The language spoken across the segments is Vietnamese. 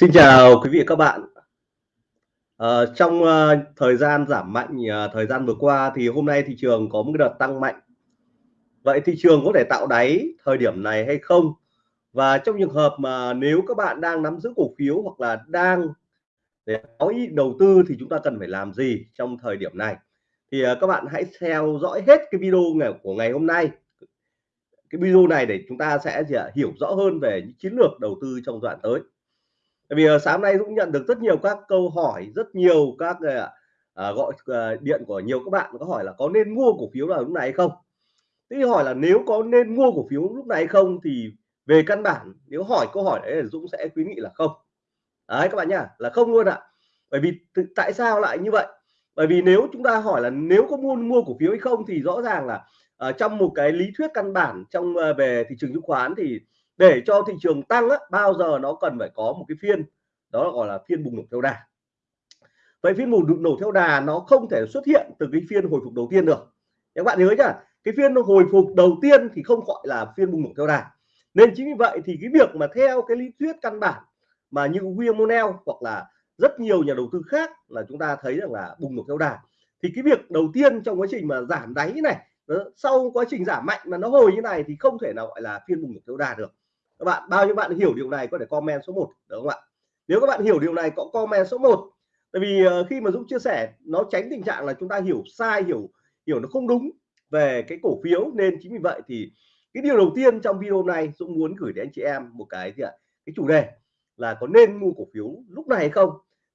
Xin chào quý vị và các bạn. À, trong, uh, thời gian giảm mạnh, uh, thời gian vừa qua thì hôm nay thị trường có một đợt tăng mạnh. Vậy thị trường có thể tạo đáy thời điểm này hay không? Và trong trường hợp mà nếu các bạn đang nắm giữ cổ phiếu hoặc là đang để có ý đầu tư thì chúng ta cần phải làm gì trong thời điểm này? Thì, uh, các bạn hãy theo dõi hết cái video ngày của ngày hôm nay. Cái video này để chúng ta sẽ gì? Hiểu rõ hơn về những chiến lược đầu tư trong đoạn tới. Tại vì, ờ, sáng nay Dũng nhận được rất nhiều các câu hỏi, rất nhiều các, ờ, à, gọi, ờ, điện của nhiều các bạn có hỏi là có nên mua cổ phiếu vào lúc này hay không? Thế thì hỏi là nếu có nên mua cổ phiếu lúc này hay không thì về căn bản nếu hỏi câu hỏi đấy là Dũng sẽ khuyến nghị là không. Đấy các bạn nhá, là không luôn ạ. Bởi vì tại sao lại như vậy? Bởi vì nếu chúng ta hỏi là nếu có mua mua cổ phiếu hay không thì rõ ràng là, uh, trong một cái lý thuyết căn bản trong, uh, về thị trường chứng khoán thì để cho thị trường tăng á, bao giờ nó cần phải có một cái phiên đó là gọi là phiên bùng nổ theo đà. Vậy phiên bùng nổ theo đà nó không thể xuất hiện từ cái phiên hồi phục đầu tiên được. Các bạn nhớ nhá, cái phiên hồi phục đầu tiên thì không gọi là phiên bùng nổ theo đà. Nên chính vì vậy thì cái việc mà theo cái lý thuyết căn bản mà như William O'Neill hoặc là rất nhiều nhà đầu tư khác là chúng ta thấy rằng là bùng nổ theo đà. Thì cái việc đầu tiên trong quá trình mà giảm đáy này, sau quá trình giảm mạnh mà nó hồi như này thì không thể nào gọi là phiên bùng nổ theo đà được các bạn, bao nhiêu bạn hiểu điều này có thể comment số 1 đúng không ạ? Nếu các bạn hiểu điều này, có comment số 1 tại vì ờ, khi mà Dũng chia sẻ, nó tránh tình trạng là chúng ta hiểu sai, hiểu hiểu nó không đúng về cái cổ phiếu. Nên chính vì vậy thì cái điều đầu tiên trong video này Dũng muốn gửi đến anh chị em một cái gì ạ? Cái chủ đề là có nên mua cổ phiếu lúc này hay không?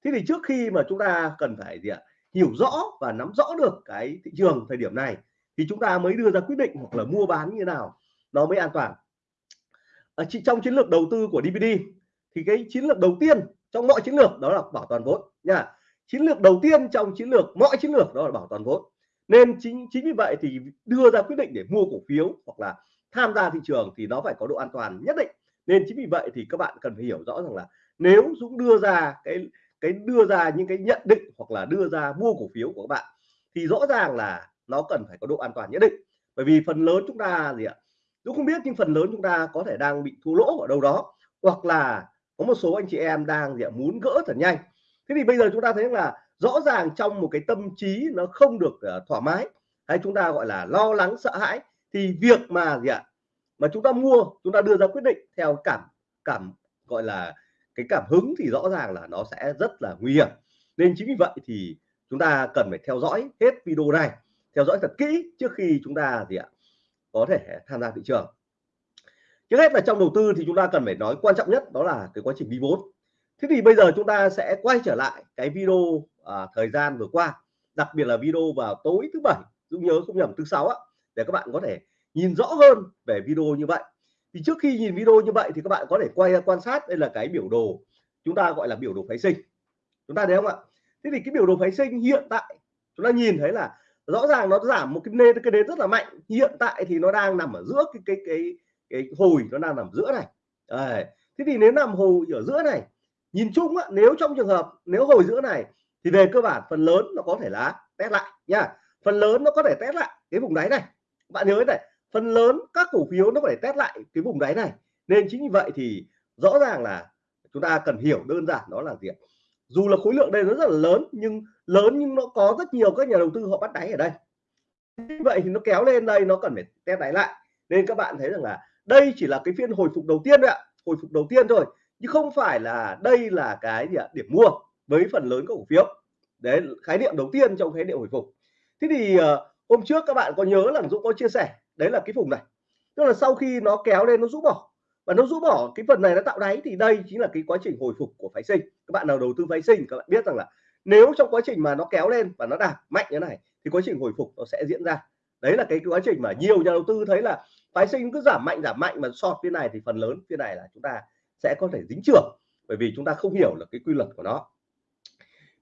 Thế thì trước khi mà chúng ta cần phải gì ạ? Hiểu rõ và nắm rõ được cái thị trường thời điểm này, thì chúng ta mới đưa ra quyết định hoặc là mua bán như nào, nó mới an toàn à, trong chiến lược đầu tư của DVD thì cái chiến lược đầu tiên trong mọi chiến lược đó là bảo toàn vốn nha. Chiến lược đầu tiên trong chiến lược mọi chiến lược đó là bảo toàn vốn. Nên chính chính vì vậy thì đưa ra quyết định để mua cổ phiếu hoặc là tham gia thị trường thì nó phải có độ an toàn nhất định. Nên chính vì vậy thì các bạn cần phải hiểu rõ rằng là nếu Dũng đưa ra cái cái đưa ra những cái nhận định hoặc là đưa ra mua cổ phiếu của các bạn thì rõ ràng là nó cần phải có độ an toàn nhất định. Bởi vì phần lớn chúng ta gì ạ? Dũng không biết nhưng phần lớn chúng ta có thể đang bị thua lỗ ở đâu đó hoặc là có một số anh chị em đang gì ạ, muốn gỡ thật nhanh. Thế thì bây giờ chúng ta thấy là rõ ràng trong một cái tâm trí nó không được uh, thoải mái hay chúng ta gọi là lo lắng sợ hãi thì việc mà gì ạ mà chúng ta mua chúng ta đưa ra quyết định theo cảm cảm gọi là cái cảm hứng thì rõ ràng là nó sẽ rất là nguy hiểm. Nên chính vì vậy thì chúng ta cần phải theo dõi hết video này theo dõi thật kỹ trước khi chúng ta gì ạ có thể tham gia thị trường. Trước hết là trong đầu tư thì chúng ta cần phải nói quan trọng nhất đó là cái quá trình đi vốn. Thế thì bây giờ chúng ta sẽ quay trở lại cái video à, thời gian vừa qua đặc biệt là video vào tối thứ bảy Dũng nhớ không nhầm thứ sáu á để các bạn có thể nhìn rõ hơn về video như vậy. Thì trước khi nhìn video như vậy thì các bạn có thể quay quan sát đây là cái biểu đồ chúng ta gọi là biểu đồ phái sinh. Chúng ta thấy không ạ? Thế thì cái biểu đồ phái sinh hiện tại chúng ta nhìn thấy là rõ ràng nó giảm một cái nền cái nền rất là mạnh. Hiện tại thì nó đang nằm ở giữa cái cái cái cái hồi nó đang nằm giữa này. À, thế thì nếu nằm hồi ở giữa này nhìn chung á, nếu trong trường hợp nếu hồi giữa này thì về cơ bản phần lớn nó có thể là test lại nha. Phần lớn nó có thể test lại cái vùng đáy này. Bạn nhớ này phần lớn các cổ phiếu nó có thể test lại cái vùng đáy này. Nên chính vì vậy thì rõ ràng là chúng ta cần hiểu đơn giản đó là gì dù là khối lượng đây nó rất là lớn nhưng lớn nhưng nó có rất nhiều các nhà đầu tư họ bắt đáy ở đây. Như vậy thì nó kéo lên đây nó cần phải test đáy lại. Nên các bạn thấy rằng là đây chỉ là cái phiên hồi phục đầu tiên thôi ạ hồi phục đầu tiên thôi chứ không phải là đây là cái gì ạ điểm mua với phần lớn các cổ phiếu. Đấy khái niệm đầu tiên trong khái niệm hồi phục. Thế thì uh, hôm trước các bạn có nhớ là Dũng có chia sẻ đấy là cái vùng này. Tức là sau khi nó kéo lên nó rũ bỏ và nó rũ bỏ cái phần này nó tạo đáy thì đây chính là cái quá trình hồi phục của phái sinh. Các bạn nào đầu tư phái sinh, các bạn biết rằng là nếu trong quá trình mà nó kéo lên và nó đạt mạnh như này, thì quá trình hồi phục nó sẽ diễn ra. Đấy là cái quá trình mà nhiều nhà đầu tư thấy là phái sinh cứ giảm mạnh giảm mạnh mà sọt phía này thì phần lớn phía này là chúng ta sẽ có thể dính trưởng, bởi vì chúng ta không hiểu là cái quy luật của nó.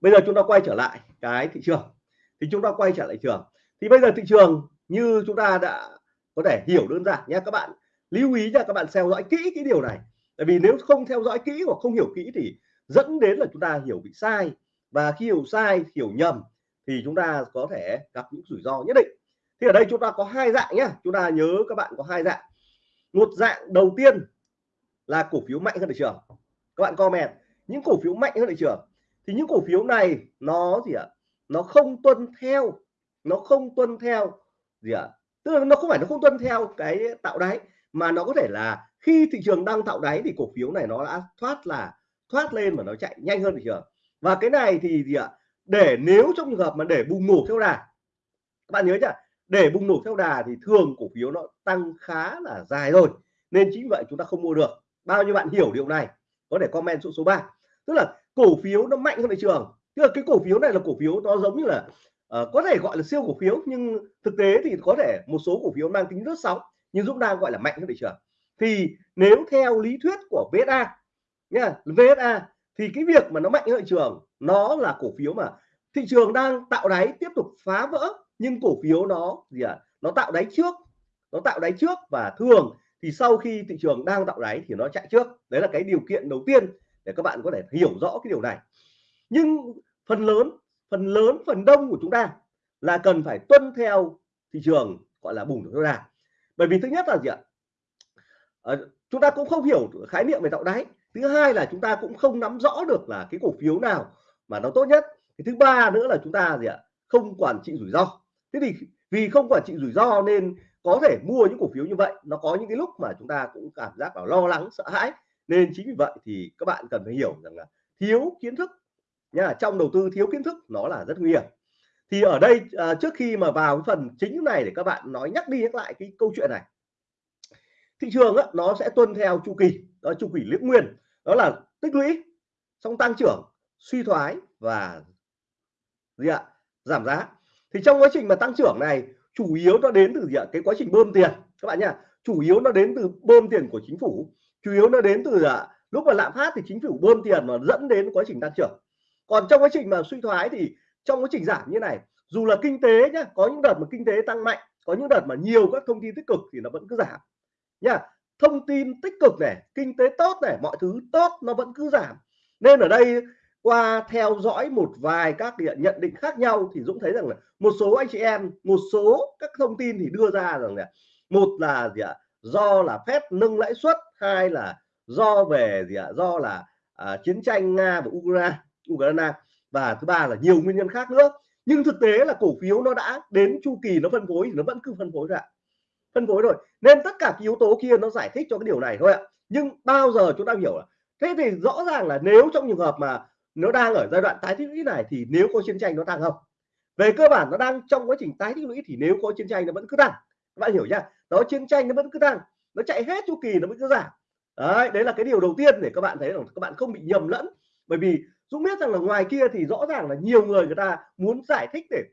Bây giờ chúng ta quay trở lại cái thị trường. Thì chúng ta quay trở lại trường. Thì bây giờ thị trường như chúng ta đã có thể hiểu đơn giản nhé các bạn lưu ý nha, các bạn theo dõi kỹ cái điều này. Tại vì nếu không theo dõi kỹ hoặc không hiểu kỹ thì dẫn đến là chúng ta hiểu bị sai. Và khi hiểu sai, hiểu nhầm thì chúng ta có thể gặp những rủi ro nhất định. Thì ở đây chúng ta có hai dạng nhé chúng ta nhớ các bạn có hai dạng. Một dạng đầu tiên là cổ phiếu mạnh hơn thị trường. Các bạn comment, những cổ phiếu mạnh hơn thị trường thì những cổ phiếu này nó gì ạ? Nó không tuân theo, nó không tuân theo gì ạ? Tức là nó không phải nó không tuân theo cái tạo đáy mà nó có thể là khi thị trường đang tạo đáy thì cổ phiếu này nó đã thoát là thoát lên và nó chạy nhanh hơn thị trường. Và cái này thì gì ạ? Để nếu trong trường hợp mà để bùng nổ theo đà các bạn nhớ chưa để bùng nổ theo đà thì thường cổ phiếu nó tăng khá là dài rồi nên chính vậy chúng ta không mua được. Bao nhiêu bạn hiểu điều này có thể comment số số 3 tức là cổ phiếu nó mạnh hơn thị trường. Tức là cái cổ phiếu này là cổ phiếu nó giống như là uh, có thể gọi là siêu cổ phiếu nhưng thực tế thì có thể một số cổ phiếu mang tính rất sóng nhưng Dũng đang gọi là mạnh hơn thị trường. Thì nếu theo lý thuyết của VSA nha VSA thì cái việc mà nó mạnh hơn thị trường, nó là cổ phiếu mà thị trường đang tạo đáy tiếp tục phá vỡ, nhưng cổ phiếu nó gì ạ? À? nó tạo đáy trước, nó tạo đáy trước và thường thì sau khi thị trường đang tạo đáy thì nó chạy trước. Đấy là cái điều kiện đầu tiên để các bạn có thể hiểu rõ cái điều này. Nhưng phần lớn phần lớn, phần đông của chúng ta là cần phải tuân theo thị trường gọi là bùng nổ đà bởi vì thứ nhất là gì ạ? À, chúng ta cũng không hiểu khái niệm về tạo đáy. Thứ hai là chúng ta cũng không nắm rõ được là cái cổ phiếu nào mà nó tốt nhất. Cái thứ ba nữa là chúng ta gì ạ? Không quản trị rủi ro. Thế thì vì không quản trị rủi ro nên có thể mua những cổ phiếu như vậy. Nó có những cái lúc mà chúng ta cũng cảm giác là lo lắng sợ hãi. Nên chính vì vậy thì các bạn cần phải hiểu rằng là thiếu kiến thức. Nha trong đầu tư thiếu kiến thức nó là rất nguy hiểm thì ở đây à, trước khi mà vào cái phần chính này để các bạn nói nhắc đi nhắc lại cái câu chuyện này. Thị trường á, nó sẽ tuân theo chu kỳ đó chu kỳ liễu nguyên đó là tích lũy xong tăng trưởng suy thoái và gì ạ giảm giá. Thì trong quá trình mà tăng trưởng này chủ yếu nó đến từ gì ạ cái quá trình bơm tiền các bạn nhá. Chủ yếu nó đến từ bơm tiền của chính phủ chủ yếu nó đến từ à, lúc mà lạm phát thì chính phủ bơm tiền mà dẫn đến quá trình tăng trưởng. Còn trong quá trình mà suy thoái thì trong quá trình giảm như này dù là kinh tế nhá có những đợt mà kinh tế tăng mạnh có những đợt mà nhiều các thông tin tích cực thì nó vẫn cứ giảm. Nha thông tin tích cực này kinh tế tốt này mọi thứ tốt nó vẫn cứ giảm. Nên ở đây qua theo dõi một vài các nhận định khác nhau thì Dũng thấy rằng là một số anh chị em một số các thông tin thì đưa ra rằng là một là gì ạ do là phép nâng lãi suất hai là do về gì ạ do là à, chiến tranh nga và ukraine ukraine và thứ ba là nhiều nguyên nhân khác nữa. Nhưng thực tế là cổ phiếu nó đã đến chu kỳ nó phân phối thì nó vẫn cứ phân phối ra. Phân phối rồi. Nên tất cả cái yếu tố kia nó giải thích cho cái điều này thôi ạ. Nhưng bao giờ chúng ta hiểu là thế thì rõ ràng là nếu trong trường hợp mà nó đang ở giai đoạn tái tích lũy này thì nếu có chiến tranh nó tăng không. Về cơ bản nó đang trong quá trình tái tích lũy thì nếu có chiến tranh nó vẫn cứ tăng các bạn hiểu chưa? Đó, chiến tranh nó vẫn cứ tăng nó chạy hết chu kỳ nó vẫn cứ giảm. Đấy đấy là cái điều đầu tiên để các bạn thấy là các bạn không bị nhầm lẫn. Bởi vì Dũng biết rằng là ngoài kia thì rõ ràng là nhiều người người ta muốn giải thích để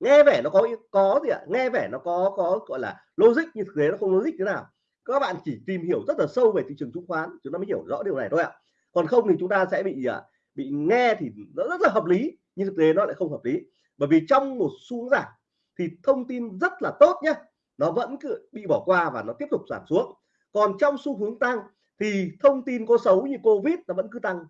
nghe vẻ nó có có gì ạ? Nghe vẻ nó có có, gọi là logic, nhưng thực tế nó không logic thế nào. Các bạn chỉ tìm hiểu rất là sâu về thị trường chứng khoán, chúng ta mới hiểu rõ điều này thôi ạ. Còn không thì chúng ta sẽ bị à, bị nghe thì nó rất là hợp lý, nhưng thực tế nó lại không hợp lý. Bởi vì trong một xu hướng giảm thì thông tin rất là tốt nhé nó vẫn cứ bị bỏ qua và nó tiếp tục giảm xuống. Còn trong xu hướng tăng thì thông tin có xấu như covid nó vẫn cứ tăng.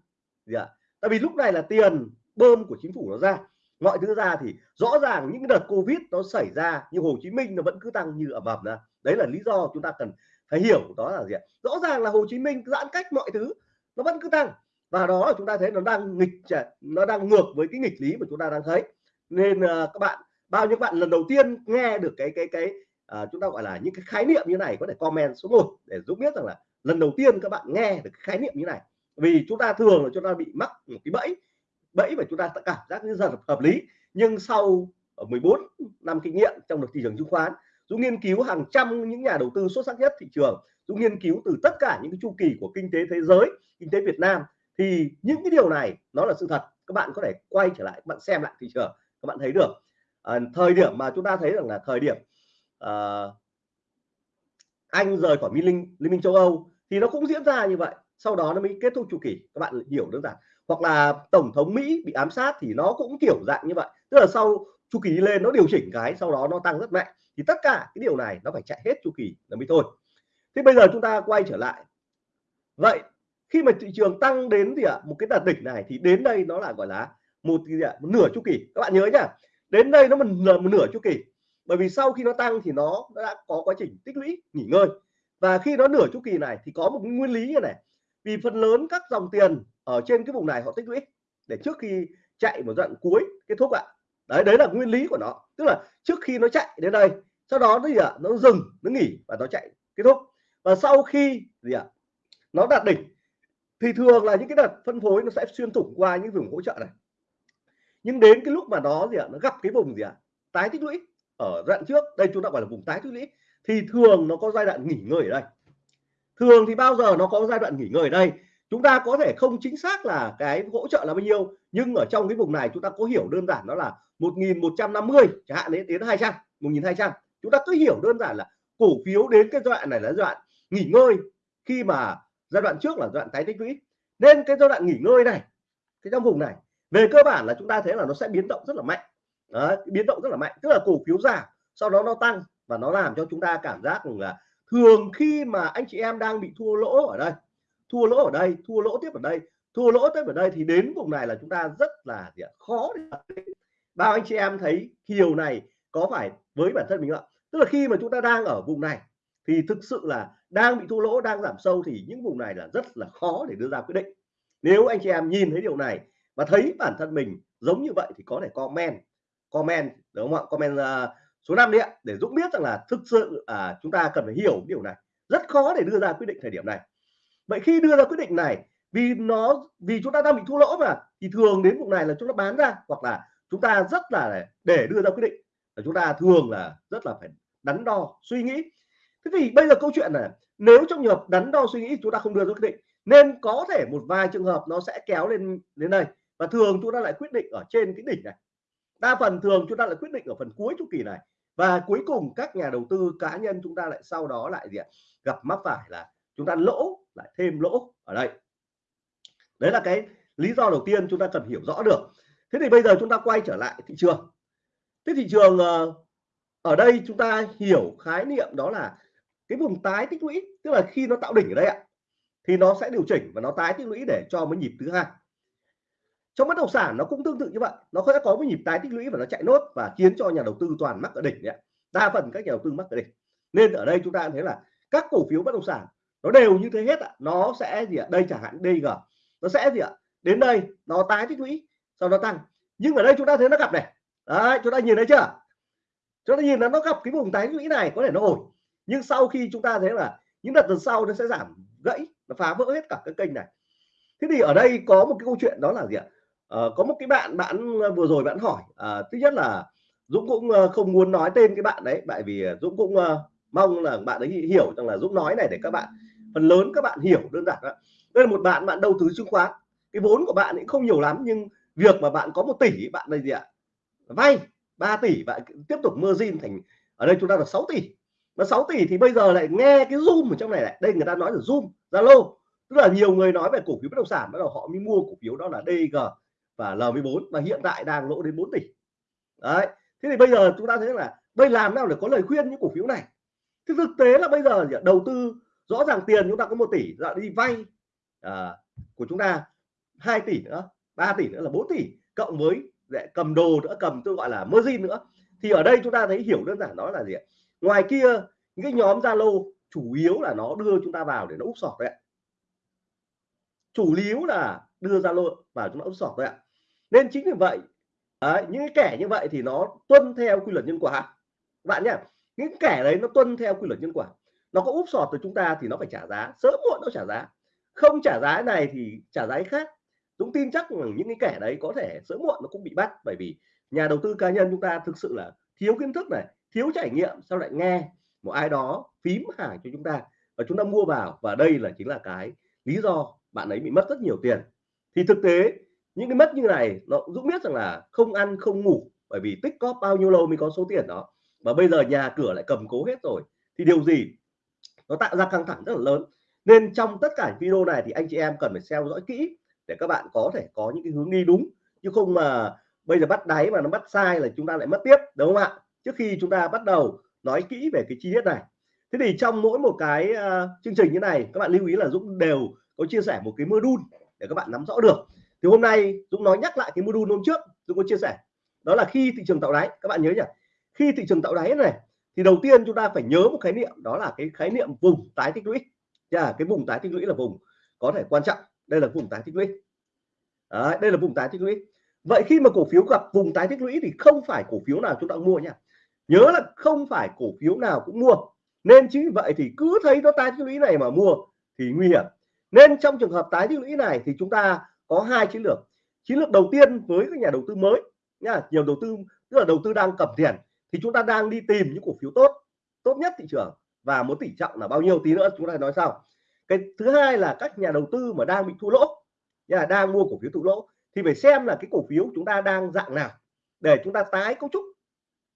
Gì ạ? Tại vì lúc này là tiền bơm của chính phủ nó ra. Mọi thứ ra thì rõ ràng những đợt covid nó xảy ra như Hồ Chí Minh nó vẫn cứ tăng như ẩm ẩm ra. Đấy là lý do chúng ta cần phải hiểu đó là gì ạ? Rõ ràng là Hồ Chí Minh giãn cách mọi thứ nó vẫn cứ tăng. Và đó là chúng ta thấy nó đang nghịch nó đang ngược với cái nghịch lý mà chúng ta đang thấy. Nên uh, các bạn bao nhiêu bạn lần đầu tiên nghe được cái cái cái uh, chúng ta gọi là những cái khái niệm như này có thể comment số 1 để giúp biết rằng là lần đầu tiên các bạn nghe được khái niệm như này vì chúng ta thường là chúng ta bị mắc một cái bẫy bẫy và chúng ta cảm giác như rất là hợp lý. Nhưng sau ờ, 14 năm kinh nghiệm trong được thị trường chứng khoán Dũng nghiên cứu hàng trăm những nhà đầu tư xuất sắc nhất thị trường. Dũng nghiên cứu từ tất cả những cái chu kỳ của kinh tế thế giới kinh tế Việt Nam. Thì những cái điều này nó là sự thật. Các bạn có thể quay trở lại các bạn xem lại thị trường các bạn thấy được. À, thời điểm mà chúng ta thấy rằng là thời điểm à, anh rời khỏi liên minh liên minh châu Âu thì nó cũng diễn ra như vậy sau đó nó mới kết thúc chu kỳ. Các bạn hiểu đơn giản. Hoặc là tổng thống Mỹ bị ám sát thì nó cũng kiểu dạng như vậy. Tức là sau chu kỳ đi lên, nó điều chỉnh cái, sau đó nó tăng rất mạnh. Thì tất cả cái điều này nó phải chạy hết chu kỳ là mới thôi. Thế bây giờ chúng ta quay trở lại. Vậy, khi mà thị trường tăng đến gì ạ? Một cái đạt đỉnh này thì đến đây nó là gọi là một gì ạ? Một nửa chu kỳ. Các bạn nhớ nhá. Đến đây nó là một nửa chu kỳ. Bởi vì sau khi nó tăng thì nó đã có quá trình tích lũy, nghỉ ngơi. Và khi nó nửa chu kỳ này thì có một nguyên lý như này vì phần lớn các dòng tiền ở trên cái vùng này họ tích lũy để trước khi chạy một đoạn cuối kết thúc ạ. Đấy đấy là nguyên lý của nó. Tức là trước khi nó chạy đến đây, sau đó nó gì ạ? Nó dừng, nó nghỉ và nó chạy kết thúc. Và sau khi gì ạ? Nó đạt đỉnh, thì thường là những cái đợt phân phối nó sẽ xuyên thủng qua những vùng hỗ trợ này. Nhưng đến cái lúc mà nó gì ạ? Nó gặp cái vùng gì ạ? Tái tích lũy ở đoạn trước, đây chúng ta gọi là vùng tái tích lũy, thì thường nó có giai đoạn nghỉ ngơi ở đây thường thì bao giờ nó có giai đoạn nghỉ ngơi ở đây? Chúng ta có thể không chính xác là cái hỗ trợ là bao nhiêu nhưng ở trong cái vùng này chúng ta có hiểu đơn giản đó là 1150 chẳng hạn đến đến 200 1200 chúng ta cứ hiểu đơn giản là cổ phiếu đến cái giai đoạn này là giai đoạn nghỉ ngơi khi mà giai đoạn trước là giai đoạn tái tích lũy. Nên cái giai đoạn nghỉ ngơi này cái trong vùng này về cơ bản là chúng ta thấy là nó sẽ biến động rất là mạnh. Đấy, biến động rất là mạnh tức là cổ phiếu giảm sau đó nó tăng và nó làm cho chúng ta cảm giác là thường khi mà anh chị em đang bị thua lỗ ở đây thua lỗ ở đây thua lỗ tiếp ở đây thua lỗ tiếp ở đây thì đến vùng này là chúng ta rất là gì khó để bao anh chị em thấy điều này có phải với bản thân mình ạ? Tức là khi mà chúng ta đang ở vùng này thì thực sự là đang bị thua lỗ đang giảm sâu thì những vùng này là rất là khó để đưa ra quyết định. Nếu anh chị em nhìn thấy điều này và thấy bản thân mình giống như vậy thì có thể comment comment đúng không ạ? Comment uh, số 5 đi ạ để Dũng biết rằng là thực sự à, chúng ta cần phải hiểu điều này. Rất khó để đưa ra quyết định thời điểm này. Vậy khi đưa ra quyết định này vì nó vì chúng ta đang bị thua lỗ mà thì thường đến vùng này là chúng ta bán ra hoặc là chúng ta rất là để đưa ra quyết định. Là chúng ta thường là rất là phải đắn đo suy nghĩ. Thế thì bây giờ câu chuyện này nếu trong trường hợp đắn đo suy nghĩ chúng ta không đưa ra quyết định nên có thể một vài trường hợp nó sẽ kéo lên đến đây. Và thường chúng ta lại quyết định ở trên cái đỉnh này. Đa phần thường chúng ta lại quyết định ở phần cuối chu kỳ này và cuối cùng các nhà đầu tư cá nhân chúng ta lại sau đó lại gì ạ? Gặp mắc phải là chúng ta lỗ, lại thêm lỗ ở đây. Đấy là cái lý do đầu tiên chúng ta cần hiểu rõ được. Thế thì bây giờ chúng ta quay trở lại thị trường. Cái thị trường ờ, ở đây chúng ta hiểu khái niệm đó là cái vùng tái tích lũy, tức là khi nó tạo đỉnh ở đây ạ, thì nó sẽ điều chỉnh và nó tái tích lũy để cho mới nhịp thứ hai trong bất động sản nó cũng tương tự như vậy. Nó sẽ có cái nhịp tái tích lũy và nó chạy nốt và khiến cho nhà đầu tư toàn mắc ở đỉnh đấy đa phần các nhà đầu tư mắc ở đỉnh. Nên ở đây chúng ta thấy là các cổ phiếu bất động sản nó đều như thế hết ạ. Nó sẽ gì ạ? Đây chẳng hạn DG nó sẽ gì ạ? Đến đây, nó tái tích lũy, sau đó tăng. Nhưng ở đây chúng ta thấy nó gặp này. Đấy, chúng ta nhìn thấy chưa? Chúng ta nhìn là nó gặp cái vùng tái tích lũy này, có thể nó ổn. Nhưng sau khi chúng ta thấy là những đợt lần sau nó sẽ giảm gãy, nó phá vỡ hết cả cái kênh này. Thế thì ở đây có một cái câu chuyện đó là gì ạ? Ờ, có một cái bạn bạn ờ, vừa rồi bạn hỏi uh, thứ nhất là Dũng cũng không muốn nói tên cái bạn đấy tại vì Dũng cũng uh, mong là bạn ấy hiểu rằng là Dũng nói này để các bạn phần lớn các bạn hiểu đơn giản đó. Đây là một bạn bạn đầu tư chứng khoán. Cái vốn của bạn cũng không nhiều lắm nhưng việc mà bạn có một tỷ bạn đây gì ạ? Vay 3 tỷ bạn tiếp tục margin thành ở đây chúng ta là 6 tỷ. Mà 6 tỷ thì bây giờ lại nghe cái zoom ở trong này này đây người ta nói là zoom zalo. Tức là nhiều người nói về cổ phiếu bất động sản bắt đầu họ mới mua cổ phiếu đó là DG và L14 và hiện tại đang lỗ đến 4 tỷ. Đấy thế thì bây giờ chúng ta thấy là đây làm nào để có lời khuyên những cổ phiếu này? Thì thực tế là bây giờ đầu tư rõ ràng tiền chúng ta có một tỷ là đi vay à, của chúng ta 2 tỷ nữa 3 tỷ nữa là 4 tỷ cộng với để cầm đồ nữa cầm tôi gọi là margin nữa. Thì ở đây chúng ta thấy hiểu đơn giản đó là gì ạ? Ngoài kia những cái nhóm Zalo chủ yếu là nó đưa chúng ta vào để nó úp sọt đấy chủ yếu là đưa Zalo vào chúng nó úp sọt thôi ạ nên chính vì vậy đấy, những cái kẻ như vậy thì nó tuân theo quy luật nhân quả. Bạn nhé những kẻ đấy nó tuân theo quy luật nhân quả. Nó có úp sọt từ chúng ta thì nó phải trả giá sớm muộn nó trả giá. Không trả giá này thì trả giá khác. Dũng tin chắc rằng những cái kẻ đấy có thể sớm muộn nó cũng bị bắt bởi vì nhà đầu tư cá nhân chúng ta thực sự là thiếu kiến thức này thiếu trải nghiệm sau lại nghe một ai đó phím hàng cho chúng ta? Và chúng ta mua vào và đây là chính là cái lý do bạn ấy bị mất rất nhiều tiền. Thì thực tế những cái mất như này nó Dũng biết rằng là không ăn không ngủ bởi vì tích cóp bao nhiêu lâu mới có số tiền đó. Mà bây giờ nhà cửa lại cầm cố hết rồi thì điều gì nó tạo ra căng thẳng rất là lớn. Nên trong tất cả video này thì anh chị em cần phải theo dõi kỹ để các bạn có thể có những cái hướng đi đúng. Chứ không mà bây giờ bắt đáy mà nó bắt sai là chúng ta lại mất tiếp đúng không ạ? Trước khi chúng ta bắt đầu nói kỹ về cái chi tiết này. Thế thì trong mỗi một cái uh, chương trình như này các bạn lưu ý là Dũng đều có chia sẻ một cái module để các bạn nắm rõ được thì hôm nay Dũng nói nhắc lại cái module hôm trước Dũng có chia sẻ. Đó là khi thị trường tạo đáy các bạn nhớ nhỉ? Khi thị trường tạo đáy này thì đầu tiên chúng ta phải nhớ một khái niệm đó là cái khái niệm vùng tái tích lũy. Yeah, cái vùng tái tích lũy là vùng có thể quan trọng. Đây là vùng tái tích lũy. Đấy, đây là vùng tái tích lũy. Vậy khi mà cổ phiếu gặp vùng tái tích lũy thì không phải cổ phiếu nào chúng ta cũng mua nha. Nhớ là không phải cổ phiếu nào cũng mua. Nên chính vậy thì cứ thấy nó tái tích lũy này mà mua thì nguy hiểm. Nên trong trường hợp tái tích lũy này thì chúng ta có hai chiến lược. Chiến lược đầu tiên với các nhà đầu tư mới nha, nhiều đầu tư, tức là đầu tư đang cầm tiền, thì chúng ta đang đi tìm những cổ phiếu tốt tốt nhất thị trường và một tỷ trọng là bao nhiêu tí nữa chúng ta nói sau. Cái thứ hai là các nhà đầu tư mà đang bị thua lỗ nhà đang mua cổ phiếu thua lỗ, thì phải xem là cái cổ phiếu chúng ta đang dạng nào để chúng ta tái cấu trúc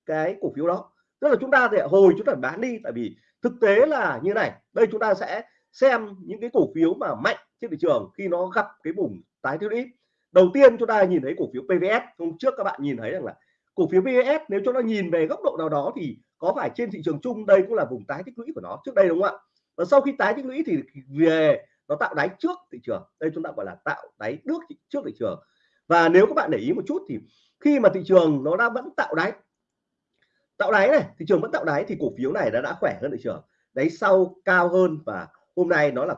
cái cổ phiếu đó. Tức là chúng ta để hồi chúng ta bán đi, tại vì thực tế là như này, đây chúng ta sẽ xem những cái cổ phiếu mà mạnh trên thị trường khi nó gặp cái vùng tái tiêu lũy đầu tiên chúng ta nhìn thấy cổ phiếu PVS hôm trước các bạn nhìn thấy rằng là cổ phiếu PVS nếu chúng ta nhìn về góc độ nào đó thì có phải trên thị trường chung đây cũng là vùng tái tích lũy của nó? Trước đây đúng không ạ? Và sau khi tái tích lũy thì về nó tạo đáy trước thị trường. Đây chúng ta gọi là tạo đáy nước trước thị trường. Và nếu các bạn để ý một chút thì khi mà thị trường nó đã vẫn tạo đáy tạo đáy này, thị trường vẫn tạo đáy thì cổ phiếu này đã đã khỏe hơn thị trường. Đáy sau cao hơn và hôm nay nó là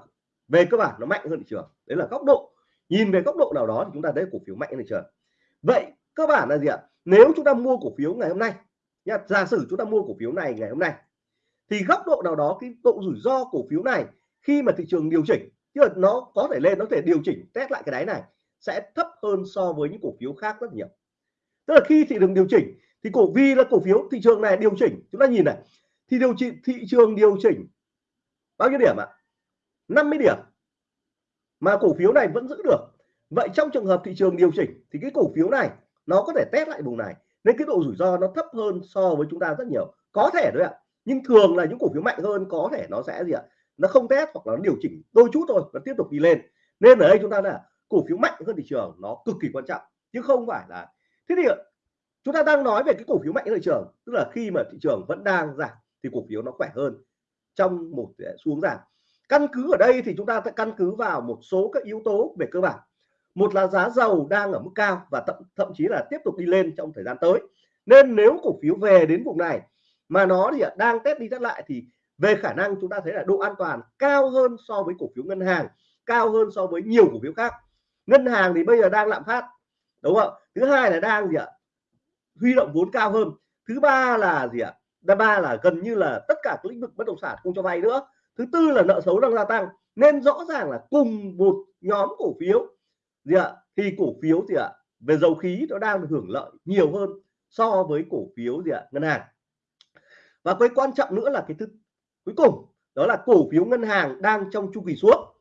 về cơ bản nó mạnh hơn thị trường. Đấy là góc độ nhìn về góc độ nào đó thì chúng ta thấy cổ phiếu mạnh này thị trường. Vậy cơ bản là gì ạ? Nếu chúng ta mua cổ phiếu ngày hôm nay nha giả sử chúng ta mua cổ phiếu này ngày hôm nay, thì góc độ nào đó, cái độ rủi ro cổ phiếu này khi mà thị trường điều chỉnh chứ nó có thể lên, nó thể điều chỉnh, test lại cái đáy này, sẽ thấp hơn so với những cổ phiếu khác rất nhiều. Tức là khi thị trường điều chỉnh, thì cổ, vì là cổ phiếu thị trường này điều chỉnh, chúng ta nhìn này, thì điều chỉnh, thị trường điều chỉnh, bao nhiêu điểm ạ? 50 điểm mà cổ phiếu này vẫn giữ được. Vậy trong trường hợp thị trường điều chỉnh thì cái cổ phiếu này nó có thể test lại vùng này. Nên cái độ rủi ro nó thấp hơn so với chúng ta rất nhiều. Có thể đấy ạ. Nhưng thường là những cổ phiếu mạnh hơn có thể nó sẽ gì ạ? Nó không test hoặc là nó điều chỉnh đôi chút thôi, nó tiếp tục đi lên. Nên ở đây chúng ta là cổ phiếu mạnh hơn thị trường nó cực kỳ quan trọng. Chứ không phải là thế thì chúng ta đang nói về cái cổ phiếu mạnh hơn thị trường. Tức là khi mà thị trường vẫn đang giảm thì cổ phiếu nó khỏe hơn trong một xuống giảm căn cứ ở đây thì chúng ta sẽ căn cứ vào một số các yếu tố về cơ bản. Một là giá dầu đang ở mức cao và thậm, thậm chí là tiếp tục đi lên trong thời gian tới. Nên nếu cổ phiếu về đến vùng này mà nó thì đang test đi test lại thì về khả năng chúng ta thấy là độ an toàn cao hơn so với cổ phiếu ngân hàng cao hơn so với nhiều cổ phiếu khác. Ngân hàng thì bây giờ đang lạm phát đúng không thứ hai là đang gì ạ? Huy động vốn cao hơn. Thứ ba là gì ạ? Thứ ba là gần như là tất cả các lĩnh vực bất động sản không cho vay nữa thứ tư là nợ xấu đang gia tăng. Nên rõ ràng là cùng một nhóm cổ phiếu. Gì ạ? Thì cổ phiếu gì ạ, về dầu khí nó đang hưởng lợi nhiều hơn so với cổ phiếu gì ạ? Ngân hàng. Và cái quan trọng nữa là cái thứ, cuối cùng, đó là cổ phiếu ngân hàng đang trong chu kỳ xuống.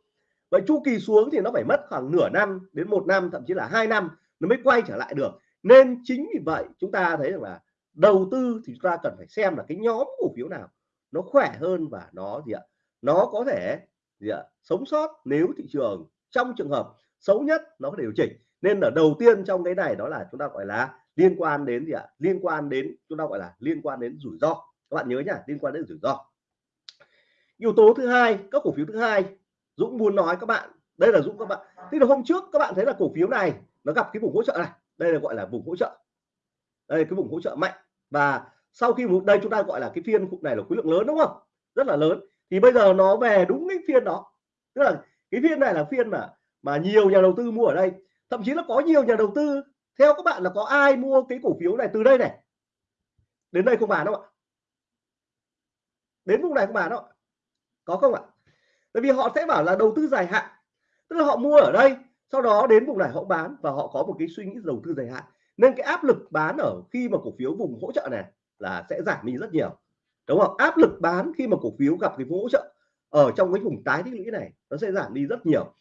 Vậy chu kỳ xuống thì nó phải mất khoảng nửa năm đến một năm, thậm chí là hai năm nó mới quay trở lại được. Nên chính vì vậy chúng ta thấy rằng là đầu tư thì chúng ta cần phải xem là cái nhóm cổ phiếu nào nó khỏe hơn và nó gì ạ? Nó có thể, gì ạ, sống sót nếu thị trường trong trường hợp xấu nhất nó có điều chỉnh. Nên là đầu tiên trong cái này đó là chúng ta gọi là liên quan đến gì ạ? Liên quan đến, chúng ta gọi là liên quan đến rủi ro. Các bạn nhớ nhá, liên quan đến rủi ro. Yếu tố thứ hai, các cổ phiếu thứ hai, Dũng muốn nói các bạn, đây là Dũng các bạn, thế là hôm trước các bạn thấy là cổ phiếu này nó gặp cái vùng hỗ trợ này, đây là gọi là vùng hỗ trợ. Đây, cái vùng hỗ trợ mạnh. Và sau khi đây chúng ta gọi là cái phiên này là khối lượng lớn đúng không? Rất là lớn thì bây giờ nó về đúng cái phiên đó. Tức là cái phiên này là phiên mà mà nhiều nhà đầu tư mua ở đây. Thậm chí là có nhiều nhà đầu tư, theo các bạn là có ai mua cái cổ phiếu này từ đây này? Đến đây không bán đâu ạ. Đến vùng này không bán đâu có không ạ? Bởi vì họ sẽ bảo là đầu tư dài hạn. Tức là họ mua ở đây, sau đó đến vùng này họ bán và họ có một cái suy nghĩ đầu tư dài hạn. Nên cái áp lực bán ở khi mà cổ phiếu vùng hỗ trợ này là sẽ giảm đi rất nhiều đúng không? Áp lực bán khi mà cổ phiếu gặp cái hỗ trợ ở trong cái vùng tái tích lũy này, nó sẽ giảm đi rất nhiều.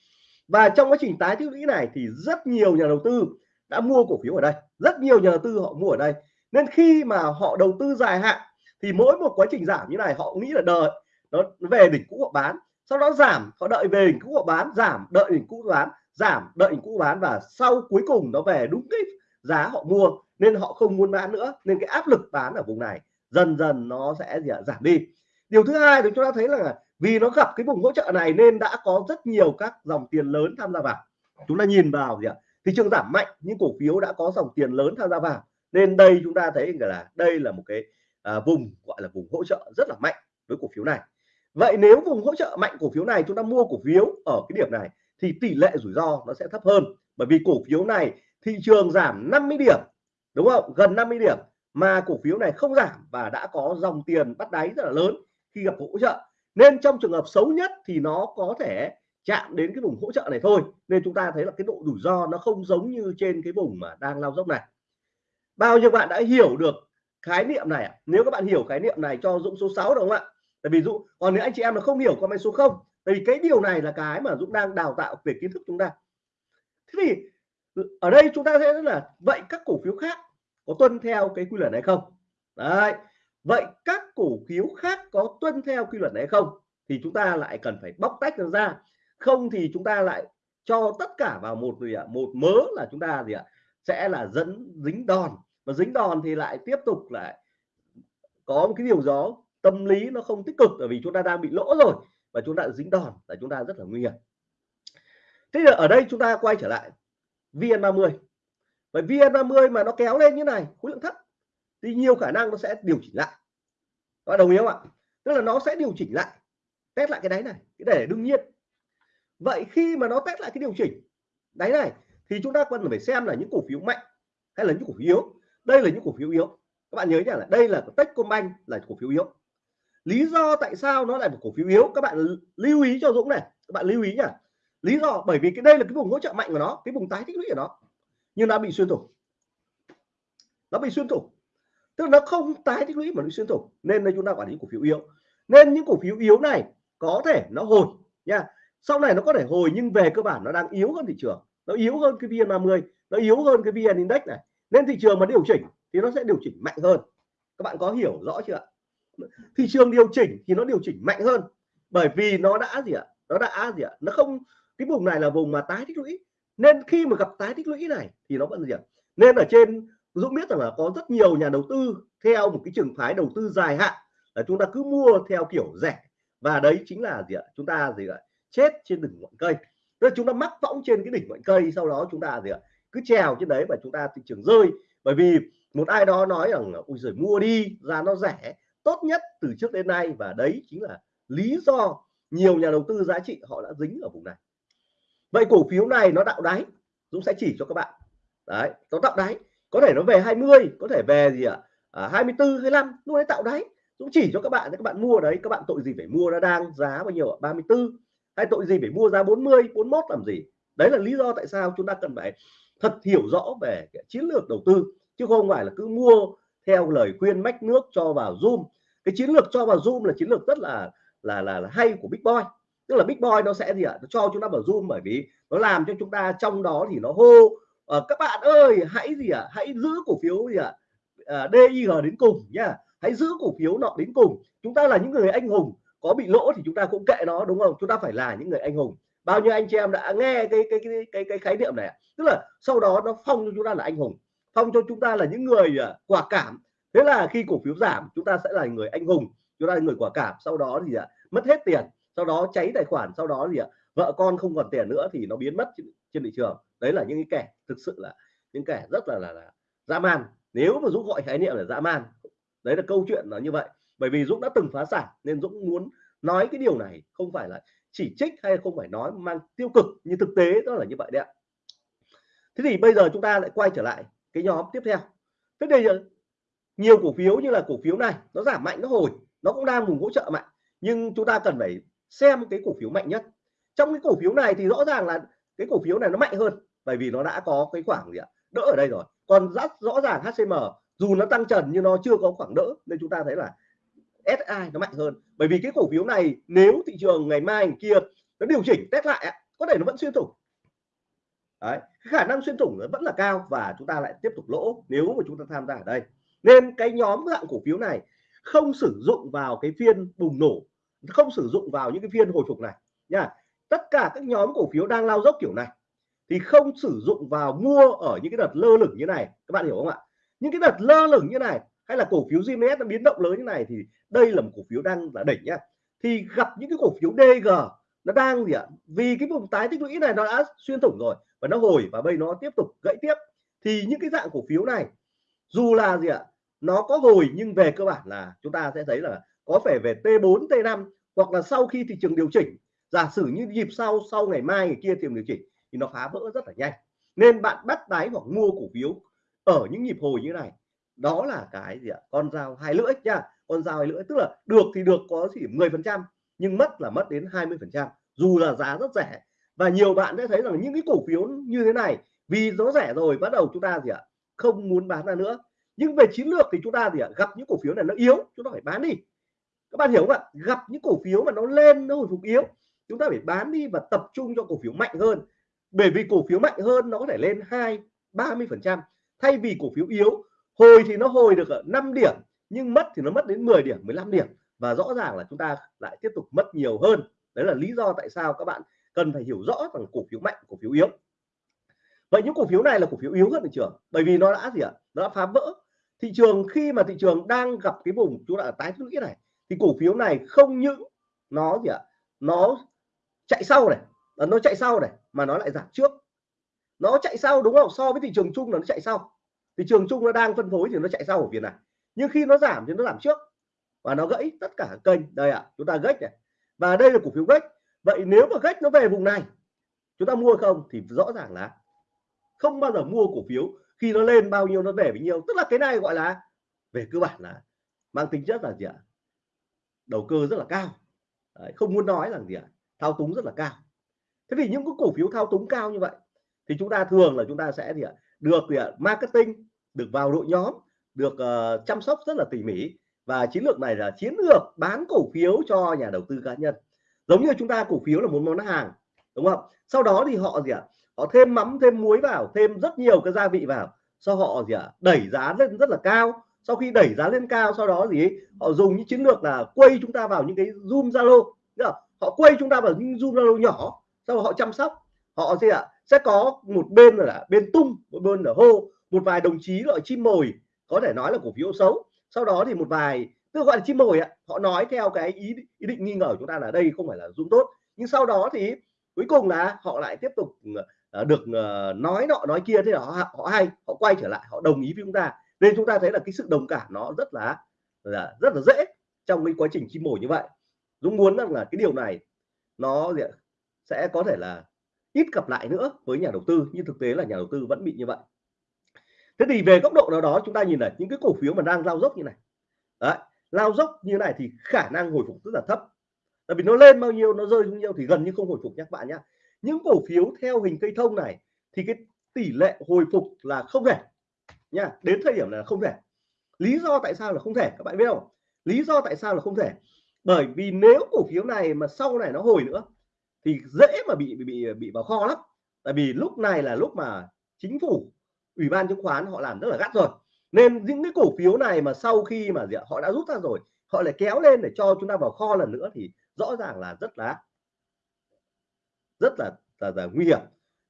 Và trong quá trình tái tích lũy này thì rất nhiều nhà đầu tư đã mua cổ phiếu ở đây. Rất nhiều nhà đầu tư họ mua ở đây. Nên khi mà họ đầu tư dài hạn thì mỗi một quá trình giảm như này họ nghĩ là đợi nó về đỉnh cũ họ bán, sau đó giảm, họ đợi về đỉnh cũ họ bán, giảm, đợi đỉnh cũ bán, giảm, đợi đỉnh cũ bán và sau cuối cùng nó về đúng cái giá họ mua nên họ không muốn bán nữa. Nên cái áp lực bán ở vùng này dần dần nó sẽ gì giảm đi. Điều thứ hai thì chúng ta thấy là vì nó gặp cái vùng hỗ trợ này nên đã có rất nhiều các dòng tiền lớn tham gia vào. Chúng ta nhìn vào gì ạ thị trường giảm mạnh nhưng cổ phiếu đã có dòng tiền lớn tham gia vào. Nên đây chúng ta thấy là đây là một cái à, vùng gọi là vùng hỗ trợ rất là mạnh với cổ phiếu này. Vậy nếu vùng hỗ trợ mạnh cổ phiếu này chúng ta mua cổ phiếu ở cái điểm này thì tỷ lệ rủi ro nó sẽ thấp hơn. Bởi vì cổ phiếu này thị trường giảm 50 điểm đúng không? Gần 50 điểm mà cổ phiếu này không giảm và đã có dòng tiền bắt đáy rất là lớn khi gặp hỗ trợ. Nên trong trường hợp xấu nhất thì nó có thể chạm đến cái vùng hỗ trợ này thôi. Nên chúng ta thấy là cái độ rủi ro nó không giống như trên cái vùng mà đang lao dốc này. Bao nhiêu bạn đã hiểu được khái niệm này à? nếu các bạn hiểu khái niệm này cho Dũng số 6 đúng không ạ? Tại vì Dũng, còn nếu anh chị em là không hiểu comment số 0 tại vì cái điều này là cái mà Dũng đang đào tạo về kiến thức chúng ta. Thế thì ở đây chúng ta sẽ là, vậy các cổ phiếu khác có tuân theo cái quy luật này không? Đấy. Vậy các cổ phiếu khác có tuân theo quy luật này không? Thì chúng ta lại cần phải bóc tách nó ra. Không thì chúng ta lại cho tất cả vào một gì ạ? Một mớ là chúng ta gì ạ? Sẽ là dẫn dính đòn. Và dính đòn thì lại tiếp tục lại có một cái điều gió, tâm lý nó không tích cực bởi vì chúng ta đang bị lỗ rồi và chúng ta dính đòn là chúng ta rất là nguy hiểm. Thế là ở đây chúng ta quay trở lại. VN30 và VN30 mà nó kéo lên như này, khối lượng thấp, thì nhiều khả năng nó sẽ điều chỉnh lại. Các đồng ý không ạ? Tức là nó sẽ điều chỉnh lại, test lại cái đáy này, cái để đương nhiên. Vậy khi mà nó test lại cái điều chỉnh đáy này, thì chúng ta cần phải xem là những cổ phiếu mạnh hay là những cổ phiếu yếu. Đây là những cổ phiếu yếu. Các bạn nhớ nhá là đây là Techcombank, là cổ phiếu yếu. Lý do tại sao nó lại một cổ phiếu yếu, các bạn lưu ý cho Dũng này. Các bạn lưu ý nhá. Lý do, bởi vì cái đây là cái vùng hỗ trợ mạnh của nó, cái vùng tái tích lũy của nó nhưng nó bị xuyên thủng. Nó bị xuyên thủng. Tức là nó không tái tích lũy mà nó xuyên thủng. Nên đây chúng ta quản lý cổ phiếu yếu. Nên những cổ phiếu yếu này có thể nó hồi, nha. Sau này nó có thể hồi nhưng về cơ bản nó đang yếu hơn thị trường. Nó yếu hơn cái VN30 nó yếu hơn cái VN Index này. Nên thị trường mà điều chỉnh thì nó sẽ điều chỉnh mạnh hơn. Các bạn có hiểu rõ chưa thị trường điều chỉnh thì nó điều chỉnh mạnh hơn. Bởi vì nó đã gì ạ? Nó đã gì ạ? Nó không, cái vùng này là vùng mà tái tích lũy nên khi mà gặp tái tích lũy này thì nó vẫn gì ạ? Nên ở trên, Dũng biết rằng là có rất nhiều nhà đầu tư theo một cái trường phái đầu tư dài hạn là chúng ta cứ mua theo kiểu rẻ. Và đấy chính là gì ạ? Chúng ta gì ạ? Chết trên đỉnh ngọn cây. Tức là chúng ta mắc võng trên cái đỉnh ngọn cây, sau đó chúng ta gì ạ? Cứ trèo trên đấy và chúng ta thị trường rơi. Bởi vì một ai đó nói rằng ui giời, mua đi ra nó rẻ, tốt nhất từ trước đến nay. Và đấy chính là lý do nhiều nhà đầu tư giá trị họ đã dính ở vùng này vậy cổ phiếu này nó tạo đáy Dũng sẽ chỉ cho các bạn. Đấy nó tạo đáy. Có thể nó về 20 có thể về gì ạ? À, 24 25 lúc đấy tạo đáy. Dũng chỉ cho các bạn các bạn mua đấy các bạn tội gì phải mua nó đang giá bao nhiêu ạ? 34 hay tội gì phải mua giá 40 41 làm gì? Đấy là lý do tại sao chúng ta cần phải thật hiểu rõ về cái chiến lược đầu tư chứ không phải là cứ mua theo lời khuyên mách nước cho vào zoom. Cái chiến lược cho vào zoom là chiến lược rất là là là, là hay của big boy tức là big boy nó sẽ gì ạ? Nó cho chúng ta vào zoom bởi vì nó làm cho chúng ta trong đó thì nó hô à, các bạn ơi hãy gì ạ? Hãy giữ cổ phiếu gì ạ? Ờ, à, DIG đến cùng nhá. Hãy giữ cổ phiếu nọ đến cùng. Chúng ta là những người anh hùng có bị lỗ thì chúng ta cũng kệ nó đúng không? Chúng ta phải là những người anh hùng. Bao nhiêu anh chị em đã nghe cái cái cái cái, cái khái niệm này tức là sau đó nó phong cho chúng ta là anh hùng phong cho chúng ta là những người ờ, quả cảm. Thế là khi cổ phiếu giảm chúng ta sẽ là người anh hùng chúng ta là người quả cảm. Sau đó thì uh, mất hết tiền sau đó cháy tài khoản sau đó gì ạ? Vợ con không còn tiền nữa thì nó biến mất trên, trên thị trường. Đấy là những cái kẻ thực sự là những kẻ rất là là, là dã man. Nếu mà dũng gọi khái niệm là dã man đấy là câu chuyện là như vậy. Bởi vì dũng đã từng phá sản nên dũng muốn nói cái điều này không phải là chỉ trích hay không phải nói mang tiêu cực như thực tế đó là như vậy đấy ạ. Thế thì bây giờ chúng ta lại quay trở lại cái nhóm tiếp theo. Thế đây ờ, nhiều cổ phiếu như là cổ phiếu này nó giảm mạnh nó hồi nó cũng đang vùng hỗ trợ mạnh. Nhưng chúng ta cần phải xem cái cổ phiếu mạnh nhất. Trong cái cổ phiếu này thì rõ ràng là cái cổ phiếu này nó mạnh hơn bởi vì nó đã có cái khoảng gì ạ? Đỡ ở đây rồi. Còn rất rõ ràng HCM dù nó tăng trần nhưng nó chưa có khoảng đỡ nên chúng ta thấy là SI nó mạnh hơn. Bởi vì cái cổ phiếu này nếu thị trường ngày mai ngày kia nó điều chỉnh test lại có thể nó vẫn xuyên thủng. Đấy, khả năng xuyên thủng nó vẫn là cao và chúng ta lại tiếp tục lỗ nếu mà chúng ta tham gia ở đây. Nên cái nhóm dạng cổ phiếu này không sử dụng vào cái phiên bùng nổ không sử dụng vào những cái phiên hồi phục này, nha. Tất cả các nhóm cổ phiếu đang lao dốc kiểu này thì không sử dụng vào mua ở những cái đợt lơ lửng như này. Các bạn hiểu không ạ? Những cái đợt lơ lửng như này hay là cổ phiếu GMS nó biến động lớn như này thì đây là một cổ phiếu đang là đỉnh nhá thì gặp những cái cổ phiếu DG nó đang gì ạ? Vì cái vùng tái tích lũy này nó đã xuyên thủng rồi và nó hồi và bây nó tiếp tục gãy tiếp. Thì những cái dạng cổ phiếu này dù là gì ạ? Nó có hồi nhưng về cơ bản là chúng ta sẽ thấy là có phải về T4 T5 hoặc là sau khi thị trường điều chỉnh. Giả sử như nhịp sau sau ngày mai, ngày kia thị trường điều chỉnh thì nó phá vỡ rất là nhanh. Nên bạn bắt đáy hoặc mua cổ phiếu ở những nhịp hồi như này, đó là cái gì ạ? Con dao hai lưỡi nha con dao hai lưỡi, tức là được thì được, có chỉ 10 phần trăm, nhưng mất là mất đến 20 phần trăm. Dù là giá rất rẻ, và nhiều bạn sẽ thấy rằng những cái cổ phiếu như thế này, vì nó rẻ rồi, bắt đầu chúng ta gì ạ? Không muốn bán ra nữa. Nhưng về chiến lược thì chúng ta gì ạ? Gặp những cổ phiếu này nó yếu, chúng ta phải bán đi các bạn hiểu không ạ? Gặp những cổ phiếu mà nó lên, nó hồi phục yếu, chúng ta phải bán đi và tập trung cho cổ phiếu mạnh hơn. Bởi vì cổ phiếu mạnh hơn nó có thể lên hai, ba mươi phần trăm. Thay vì cổ phiếu yếu, hồi thì nó hồi được ở 5 điểm, nhưng mất thì nó mất đến 10 điểm 15 điểm. Và rõ ràng là chúng ta lại tiếp tục mất nhiều hơn. Đấy là lý do tại sao các bạn cần phải hiểu rõ rằng cổ phiếu mạnh, cổ phiếu yếu. Vậy những cổ phiếu này là cổ phiếu yếu hơn thị trường, bởi vì nó đã gì ạ? Nó đã phá vỡ thị trường khi mà thị trường đang gặp cái vùng chúng ta ở tái lũy này thì cổ phiếu này không những nó gì ạ? Nó chạy sau này ờ, nó chạy sau này mà nó lại giảm trước. Nó chạy sau đúng không? So với thị trường chung là nó chạy sau. Thị trường chung nó đang phân phối thì nó chạy sau ở việt này. Nhưng khi nó giảm thì nó giảm trước. Và nó gãy tất cả kênh. Đây ạ à, chúng ta gách này. Và đây là cổ phiếu gách. Vậy nếu mà gách nó về vùng này chúng ta mua không thì rõ ràng là không bao giờ mua cổ phiếu khi nó lên bao nhiêu nó về bấy nhiêu. Tức là cái này gọi là về cơ bản là mang tính chất là gì ạ? Đầu cơ rất là cao. Đấy, không muốn nói là gì ạ thao túng rất là cao. Thế thì những cái cổ phiếu thao túng cao như vậy thì chúng ta thường là chúng ta sẽ gì ạ được gì ạ marketing được vào đội nhóm được uh, chăm sóc rất là tỉ mỉ. Và chiến lược này là chiến lược bán cổ phiếu cho nhà đầu tư cá nhân. Giống như chúng ta cổ phiếu là một món hàng đúng không? Sau đó thì họ gì ạ họ thêm mắm thêm muối vào thêm rất nhiều cái gia vị vào. Sau họ gì ạ đẩy giá lên rất là cao sau khi đẩy giá lên cao sau đó gì họ dùng những chiến lược là quay chúng ta vào những cái zoom zalo họ quay chúng ta vào những zoom zalo nhỏ sau đó họ chăm sóc. Họ gì ạ sẽ có một bên là bên tung một bên là hô một vài đồng chí gọi chim mồi có thể nói là cổ phiếu xấu. Sau đó thì một vài tức gọi là chim mồi ạ họ nói theo cái ý, ý định nghi ngờ của chúng ta là đây không phải là zoom tốt. Nhưng sau đó thì cuối cùng là họ lại tiếp tục ờ, được ờ, nói nọ nói kia thế là họ họ hay họ quay trở lại họ đồng ý với chúng ta nên chúng ta thấy là cái sự đồng cảm nó rất là, là rất là dễ trong cái quá trình chim mồi như vậy. Dũng muốn rằng là cái điều này nó sẽ có thể là ít gặp lại nữa với nhà đầu tư nhưng thực tế là nhà đầu tư vẫn bị như vậy. Thế thì về góc độ nào đó chúng ta nhìn này những cái cổ phiếu mà đang lao dốc như này. Đấy lao dốc như này thì khả năng hồi phục rất là thấp. Tại vì nó lên bao nhiêu nó rơi bao nhiêu thì gần như không hồi phục nhé các bạn nhé. Những cổ phiếu theo hình cây thông này thì cái tỷ lệ hồi phục là không thể nha đến thời điểm là không thể. Lý do tại sao là không thể các bạn biết không? Lý do tại sao là không thể? Bởi vì nếu cổ phiếu này mà sau này nó hồi nữa thì dễ mà bị bị bị, bị vào kho lắm. Tại vì lúc này là lúc mà chính phủ ủy ban chứng khoán họ làm rất là gắt rồi. Nên những cái cổ phiếu này mà sau khi mà gì ạ, họ đã rút ra rồi họ lại kéo lên để cho chúng ta vào kho lần nữa thì rõ ràng là rất là rất là là, là nguy hiểm.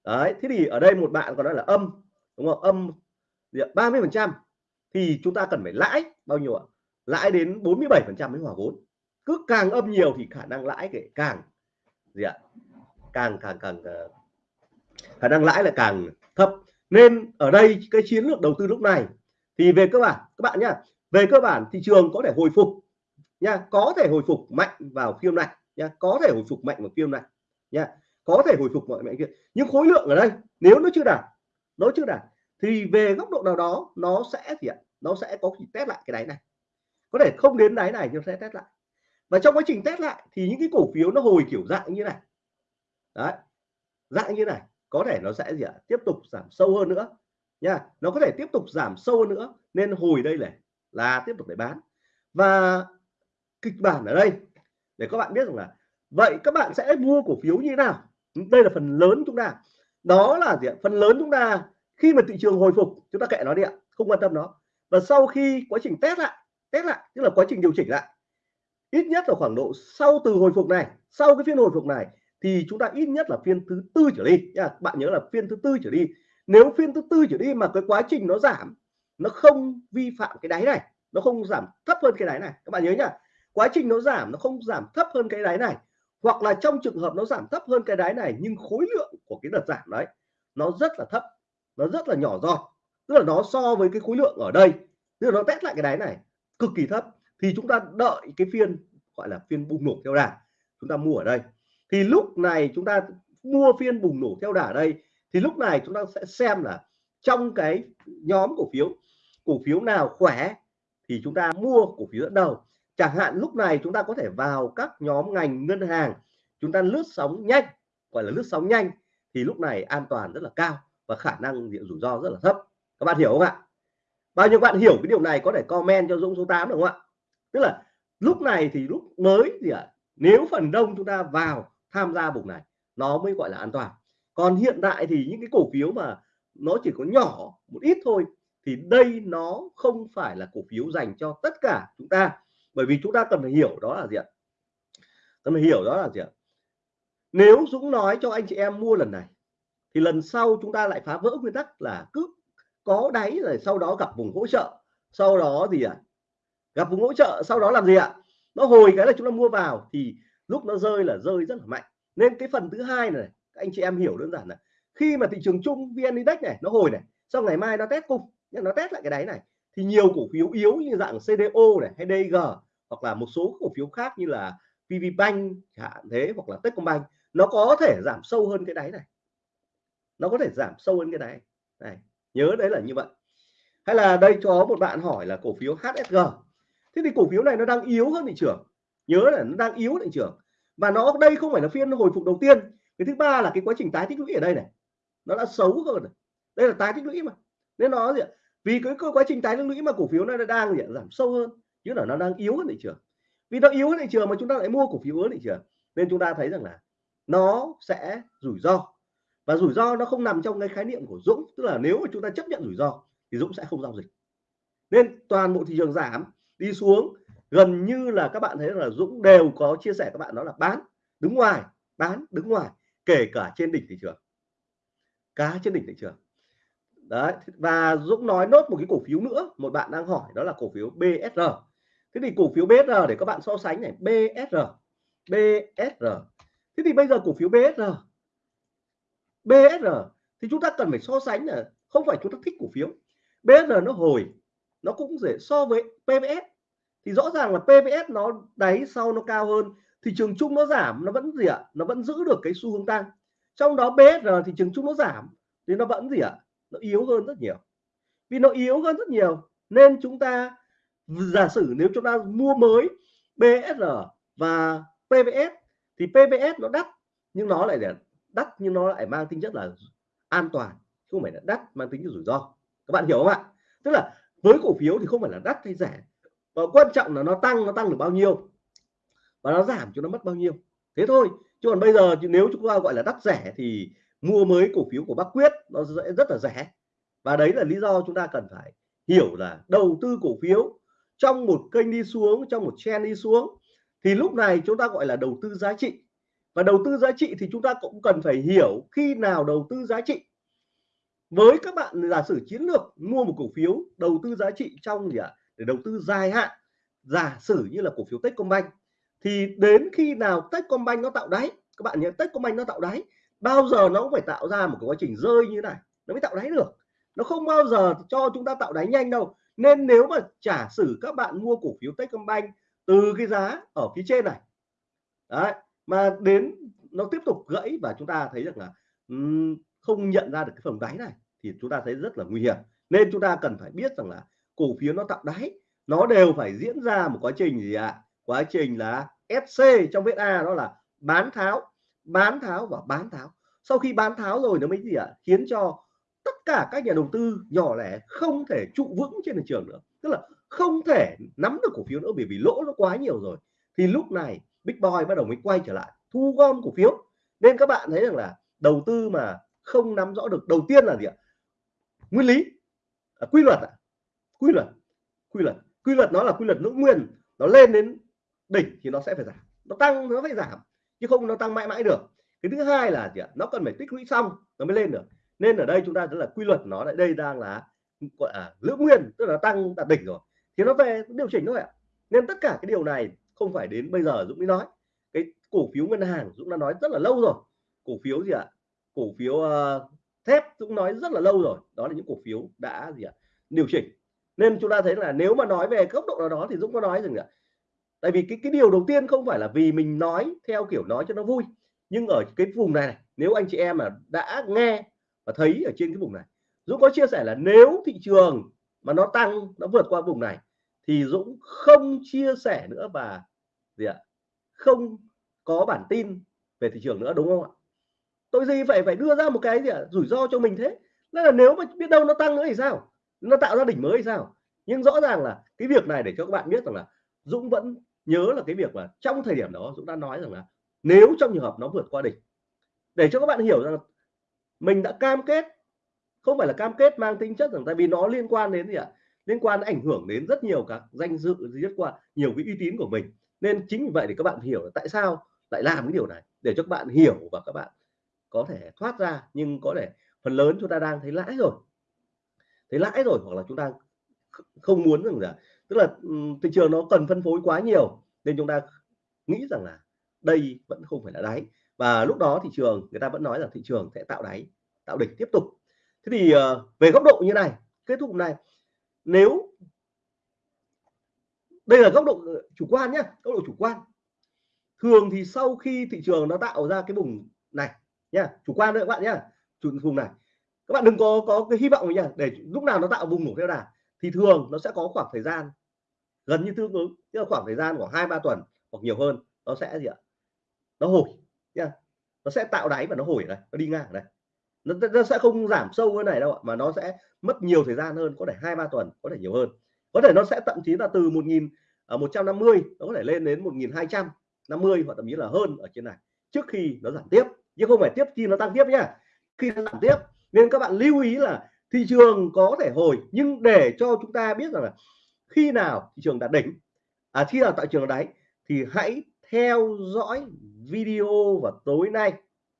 Đấy thế thì ở đây một bạn còn nói là âm đúng không? Âm ba mươi phần trăm thì chúng ta cần phải lãi bao nhiêu ạ? Lãi đến 47 phần trăm mới hòa vốn. Cứ càng âm nhiều thì khả năng lãi kể càng gì ạ? Càng càng càng ờ, khả năng lãi là càng thấp. Nên ở đây cái chiến lược đầu tư lúc này thì về cơ bản, các bạn nhá, về cơ bản thị trường có thể hồi phục nha có thể hồi phục mạnh vào phiên này nha có thể hồi phục mạnh vào phiên này nha có thể hồi phục mọi mạnh kia. Nhưng khối lượng ở đây, nếu nó chưa đạt, nó chưa đạt thì về góc độ nào đó, nó sẽ gì ạ? Nó sẽ có thể test lại cái đáy này. Có thể không đến đáy này nhưng sẽ test lại. Và trong quá trình test lại thì những cái cổ phiếu nó hồi kiểu dạng như này. Đấy, dạng như này. Có thể nó sẽ gì ạ? Tiếp tục giảm sâu hơn nữa. Nha, nó có thể tiếp tục giảm sâu hơn nữa, nên hồi đây này là tiếp tục để bán. Và kịch bản ở đây, để các bạn biết rằng là vậy các bạn sẽ mua cổ phiếu như thế nào? Đây là phần lớn chúng ta. Đó là gì ạ? Phần lớn chúng ta khi mà thị trường hồi phục, chúng ta kệ nó đi ạ, không quan tâm nó. Và sau khi quá trình test lại test lại, tức là quá trình điều chỉnh lại, ít nhất là khoảng độ sau từ hồi phục này, sau cái phiên hồi phục này, thì chúng ta ít nhất là phiên thứ tư trở đi nha. Bạn nhớ là phiên thứ tư trở đi. Nếu phiên thứ tư trở đi mà cái quá trình nó giảm, nó không vi phạm cái đáy này, nó không giảm thấp hơn cái đáy này, các bạn nhớ nhá. Quá trình nó giảm, nó không giảm thấp hơn cái đáy này, hoặc là trong trường hợp nó giảm thấp hơn cái đáy này, nhưng khối lượng của cái đợt giảm đấy, nó rất là thấp nó rất là nhỏ giọt, tức là nó so với cái khối lượng ở đây. Tức là nó test lại cái đáy này, cực kỳ thấp. Thì chúng ta đợi cái phiên, gọi là phiên bùng nổ theo đà, chúng ta mua ở đây. Thì lúc này chúng ta mua phiên bùng nổ theo đà ở đây, thì lúc này chúng ta sẽ xem là trong cái nhóm cổ phiếu cổ phiếu nào khỏe thì chúng ta mua cổ phiếu dẫn đầu. Chẳng hạn lúc này chúng ta có thể vào các nhóm ngành ngân hàng, chúng ta lướt sóng nhanh, gọi là lướt sóng nhanh, thì lúc này an toàn rất là cao và khả năng diện rủi ro rất là thấp. Các bạn hiểu không ạ? Bao nhiêu bạn hiểu cái điều này có thể comment cho Dũng số 8 được không ạ? Tức là lúc này thì lúc mới gì ạ à, nếu phần đông chúng ta vào tham gia vùng này, nó mới gọi là an toàn. Còn hiện tại thì những cái cổ phiếu mà nó chỉ có nhỏ một ít thôi, thì đây nó không phải là cổ phiếu dành cho tất cả chúng ta. Bởi vì chúng ta cần phải hiểu đó là gì ạ? Cần phải hiểu đó là gì ạ? Nếu Dũng nói cho anh chị em mua lần này thì lần sau chúng ta lại phá vỡ nguyên tắc là cứ có đáy rồi sau đó gặp vùng hỗ trợ. Sau đó gì ạ? À? gặp vùng hỗ trợ, sau đó làm gì ạ? Nó hồi cái là chúng ta mua vào thì lúc nó rơi là rơi rất là mạnh. Nên cái phần thứ hai này, các anh chị em hiểu đơn giản là khi mà thị trường chung vn index này nó hồi này, sau ngày mai nó test cung nhưng nó test lại cái đáy này, thì nhiều cổ phiếu yếu như dạng CDO này hay DG hoặc là một số cổ phiếu khác như là pvbank chẳng hạn thế, hoặc là Techcombank, nó có thể giảm sâu hơn cái đáy này nó có thể giảm sâu hơn cái này này, nhớ đấy là như vậy. Hay là đây cho một bạn hỏi là cổ phiếu HSG thế thì cổ phiếu này nó đang yếu hơn thị trường. Nhớ là nó đang yếu thị trường. Và nó đây không phải là phiên hồi phục đầu tiên. Cái thứ ba là cái quá trình tái tích lũy ở đây này. Nó đã xấu hơn này. đây là tái tích lũy mà. Nên nó gì vì cái quá trình tái tích lũy mà cổ phiếu nó đang gì giảm sâu hơn. Chứ là nó đang yếu hơn thị trường. Vì nó yếu hơn thị trường mà chúng ta lại mua cổ phiếu yếu hơn thị trường. Nên chúng ta thấy rằng là nó sẽ rủi ro và rủi ro nó không nằm trong cái khái niệm của Dũng. Tức là nếu mà chúng ta chấp nhận rủi ro thì Dũng sẽ không giao dịch. Nên toàn bộ thị trường giảm, đi xuống. Gần như là các bạn thấy là Dũng đều có chia sẻ các bạn đó là bán đứng ngoài, bán đứng ngoài, kể cả trên đỉnh thị trường. Cá trên đỉnh thị trường. Đấy và Dũng nói nốt một cái cổ phiếu nữa. Một bạn đang hỏi đó là cổ phiếu BSR thế thì cổ phiếu BSR để các bạn so sánh này BSR BSR thế thì bây giờ cổ phiếu BSR BSR thì chúng ta cần phải so sánh là không phải chúng ta thích cổ phiếu. BSR nó hồi, nó cũng dễ so với PVS thì rõ ràng là PVS nó đáy sau nó cao hơn, thị trường chung nó giảm, nó vẫn gì ạ? Nó vẫn giữ được cái xu hướng tăng. Trong đó BSR thị trường chung nó giảm, thì nó vẫn gì ạ? Nó yếu hơn rất nhiều. Vì nó yếu hơn rất nhiều, nên chúng ta, giả sử nếu chúng ta mua mới BSR và PVS thì PVS nó đắt, nhưng nó lại đắt nhưng nó lại mang tính chất là an toàn không phải là đắt mang tính chất rủi ro. Các bạn hiểu không ạ? Tức là với cổ phiếu thì không phải là đắt hay rẻ và quan trọng là nó tăng nó tăng được bao nhiêu, và nó giảm cho nó mất bao nhiêu. Thế thôi, chứ còn bây giờ nếu chúng ta gọi là đắt rẻ thì mua mới cổ phiếu của bác quyết nó sẽ rất là rẻ. Và đấy là lý do chúng ta cần phải hiểu là đầu tư cổ phiếu trong một kênh đi xuống, trong một trend đi xuống, thì lúc này chúng ta gọi là đầu tư giá trị và đầu tư giá trị thì chúng ta cũng cần phải hiểu khi nào đầu tư giá trị. Với các bạn giả sử chiến lược mua một cổ phiếu, đầu tư giá trị trong gì ạ? Để đầu tư dài hạn. Giả sử như là cổ phiếu Techcombank, thì đến khi nào Techcombank nó tạo đáy? Các bạn nhớ Techcombank nó tạo đáy, bao giờ nó cũng phải tạo ra một cái quá trình rơi như thế này, nó mới tạo đáy được. Nó không bao giờ cho chúng ta tạo đáy nhanh đâu. Nên nếu mà trả sử các bạn mua cổ phiếu Techcombank từ cái giá ở phía trên này, đấy mà đến nó tiếp tục gãy và chúng ta thấy rằng là um, không nhận ra được cái phần đáy này thì chúng ta thấy rất là nguy hiểm nên chúng ta cần phải biết rằng là cổ phiếu nó tạo đáy nó đều phải diễn ra một quá trình gì ạ à? quá trình là SC trong viết A đó là bán tháo bán tháo và bán tháo sau khi bán tháo rồi nó mới gì ạ à? khiến cho tất cả các nhà đầu tư nhỏ lẻ không thể trụ vững trên thị trường nữa tức là không thể nắm được cổ phiếu nữa bởi vì lỗ nó quá nhiều rồi thì lúc này Big Boy bắt đầu mới quay trở lại thu gom cổ phiếu. Nên các bạn thấy rằng là đầu tư mà không nắm rõ được đầu tiên là gì ạ? Nguyên lý. À, quy luật à? quy luật quy luật. Quy luật nó là quy luật nữ nguyên. Nó lên đến đỉnh thì nó sẽ phải giảm. Nó tăng nó phải giảm chứ không nó tăng mãi mãi được. Cái thứ hai là gì ạ? Nó cần phải tích lũy xong nó mới lên được. Nên ở đây chúng ta rất là quy luật nó lại đây đang là gọi là lưỡng nguyên tức là tăng đạt đỉnh rồi. Thì nó về điều chỉnh thôi ạ. Nên tất cả cái điều này không phải đến bây giờ Dũng mới nói. Cái cổ phiếu ngân hàng Dũng đã nói rất là lâu rồi. Cổ phiếu gì ạ? Cổ phiếu uh, thép Dũng nói rất là lâu rồi. Đó là những cổ phiếu đã gì ạ? Điều chỉnh. Nên chúng ta thấy là nếu mà nói về góc độ nào đó thì Dũng có nói rằng là tại vì cái cái điều đầu tiên không phải là vì mình nói theo kiểu nói cho nó vui. Nhưng ở cái vùng này, này nếu anh chị em mà đã nghe và thấy ở trên cái vùng này Dũng có chia sẻ là nếu thị trường mà nó tăng nó vượt qua vùng này thì Dũng không chia sẻ nữa và gì ạ? Không có bản tin về thị trường nữa, đúng không ạ? Tôi gì phải phải đưa ra một cái gì ạ? Rủi ro cho mình thế. Nên là nếu mà biết đâu nó tăng nữa thì sao? Nó tạo ra đỉnh mới thì sao? Nhưng rõ ràng là cái việc này để cho các bạn biết rằng là Dũng vẫn nhớ là cái việc mà trong thời điểm đó Dũng đã nói rằng là nếu trong trường hợp nó vượt qua đỉnh, để cho các bạn hiểu rằng là mình đã cam kết, không phải là cam kết mang tính chất rằng tại vì nó liên quan đến gì ạ? Liên quan ảnh hưởng đến rất nhiều các danh dự rất qua nhiều cái uy tín của mình. Nên chính vì vậy thì các bạn hiểu là tại sao lại làm cái điều này, để cho các bạn hiểu và các bạn có thể thoát ra. Nhưng có thể phần lớn chúng ta đang thấy lãi rồi. Thấy lãi rồi hoặc là chúng ta không muốn rằng là, tức là thị trường nó cần phân phối quá nhiều, nên chúng ta nghĩ rằng là đây vẫn không phải là đáy. Và lúc đó thị trường, người ta vẫn nói là thị trường sẽ tạo đáy, tạo đỉnh tiếp tục. Thế thì ờ, về góc độ như này, kết thúc này nếu đây là góc độ chủ quan nhé góc độ chủ quan. Thường thì sau khi thị trường nó tạo ra cái vùng này nha chủ quan đấy các bạn nhá, chủ vùng này, các bạn đừng có có cái hy vọng nhá, để lúc nào nó tạo vùng nổ theo đà thì thường nó sẽ có khoảng thời gian, gần như tương ứng, tức là khoảng thời gian khoảng hai, ba tuần hoặc nhiều hơn, nó sẽ gì ạ? Nó hồi nha nó sẽ tạo đáy và nó hồi ở đây, nó đi ngang ở đây nó, nó sẽ không giảm sâu cái này đâu ạ mà nó sẽ mất nhiều thời gian hơn có thể hai ba tuần có thể nhiều hơn. Có thể nó sẽ thậm chí là từ 1000 à, 150 nó có thể lên đến 1250 hoặc thậm chí là hơn ở trên này trước khi nó giảm tiếp. Chứ không phải tiếp khi nó tăng tiếp nhá. Khi nó giảm tiếp nên các bạn lưu ý là thị trường có thể hồi nhưng để cho chúng ta biết rằng là khi nào thị trường đạt đỉnh à khi nào tại trường đáy thì hãy theo dõi video vào tối nay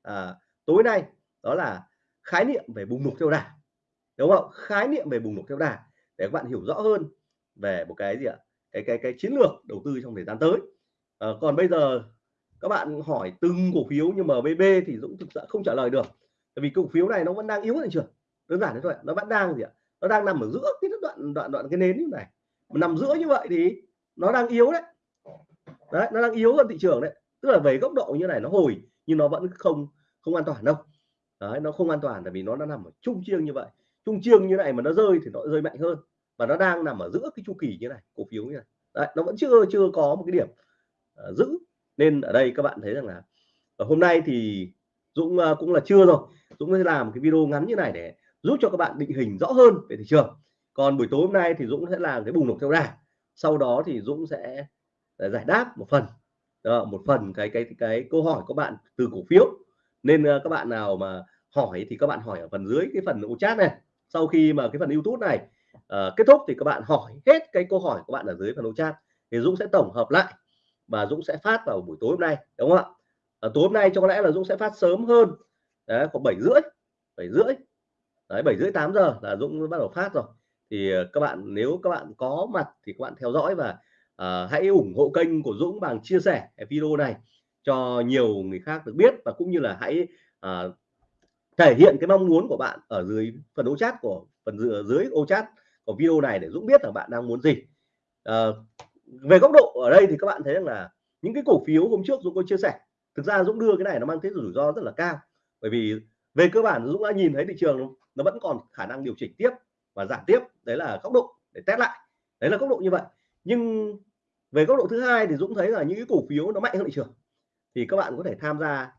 à, tối nay đó là khái niệm về bùng nổ theo đà đúng không? Khái niệm về bùng nổ theo đà để các bạn hiểu rõ hơn về một cái gì ạ? Cái cái cái chiến lược đầu tư trong thời gian tới. À, còn bây giờ các bạn hỏi từng cổ phiếu như MBB thì Dũng thực sự không trả lời được. Tại vì cổ phiếu này nó vẫn đang yếu thị trường. Đơn giản thế thôi nó vẫn đang gì ạ? Nó đang nằm ở giữa cái đoạn đoạn đoạn cái nến như này. Mà nằm giữa như vậy thì nó đang yếu đấy. Đấy nó đang yếu hơn thị trường đấy. Tức là về góc độ như này nó hồi nhưng nó vẫn không không an toàn đâu đấy nó không an toàn tại vì nó đã nằm ở trung chiêng như vậy. Trung chiêng như này mà nó rơi thì nó rơi mạnh hơn. Và nó đang nằm ở giữa cái chu kỳ như này cổ phiếu như này. Đấy, nó vẫn chưa chưa có một cái điểm uh, giữ. Nên ở đây các bạn thấy rằng là ở hôm nay thì Dũng uh, cũng là chưa rồi. Dũng sẽ làm cái video ngắn như này để giúp cho các bạn định hình rõ hơn về thị trường. Còn buổi tối hôm nay thì Dũng sẽ làm cái bùng nổ theo đà. Sau đó thì Dũng sẽ à, giải đáp một phần. Đó, một phần cái cái cái câu hỏi của bạn từ cổ phiếu nên uh, các bạn nào mà hỏi thì các bạn hỏi ở phần dưới cái phần chat này. Sau khi mà cái phần YouTube này uh, kết thúc thì các bạn hỏi hết cái câu hỏi của bạn ở dưới phần chat thì Dũng sẽ tổng hợp lại và Dũng sẽ phát vào buổi tối hôm nay đúng không ạ? À, tối hôm nay cho có lẽ là Dũng sẽ phát sớm hơn. Đấy khoảng bảy rưỡi bảy rưỡi. Đấy bảy rưỡi tám giờ là Dũng bắt đầu phát rồi. Thì các bạn nếu các bạn có mặt thì các bạn theo dõi và uh, hãy ủng hộ kênh của Dũng bằng chia sẻ video này cho nhiều người khác được biết và cũng như là hãy uh, thể hiện cái mong muốn của bạn ở dưới phần ô chat của phần dưới, dưới ô chat của video này để Dũng biết là bạn đang muốn gì. Uh, về góc độ ở đây thì các bạn thấy rằng là những cái cổ phiếu hôm trước Dũng có chia sẻ. Thực ra Dũng đưa cái này nó mang tính rủi ro rất là cao. Bởi vì về cơ bản Dũng đã nhìn thấy thị trường nó vẫn còn khả năng điều chỉnh tiếp và giảm tiếp. Đấy là góc độ để test lại. Đấy là góc độ như vậy. Nhưng về góc độ thứ hai thì Dũng thấy là những cái cổ phiếu nó mạnh hơn thị trường thì các bạn có thể tham gia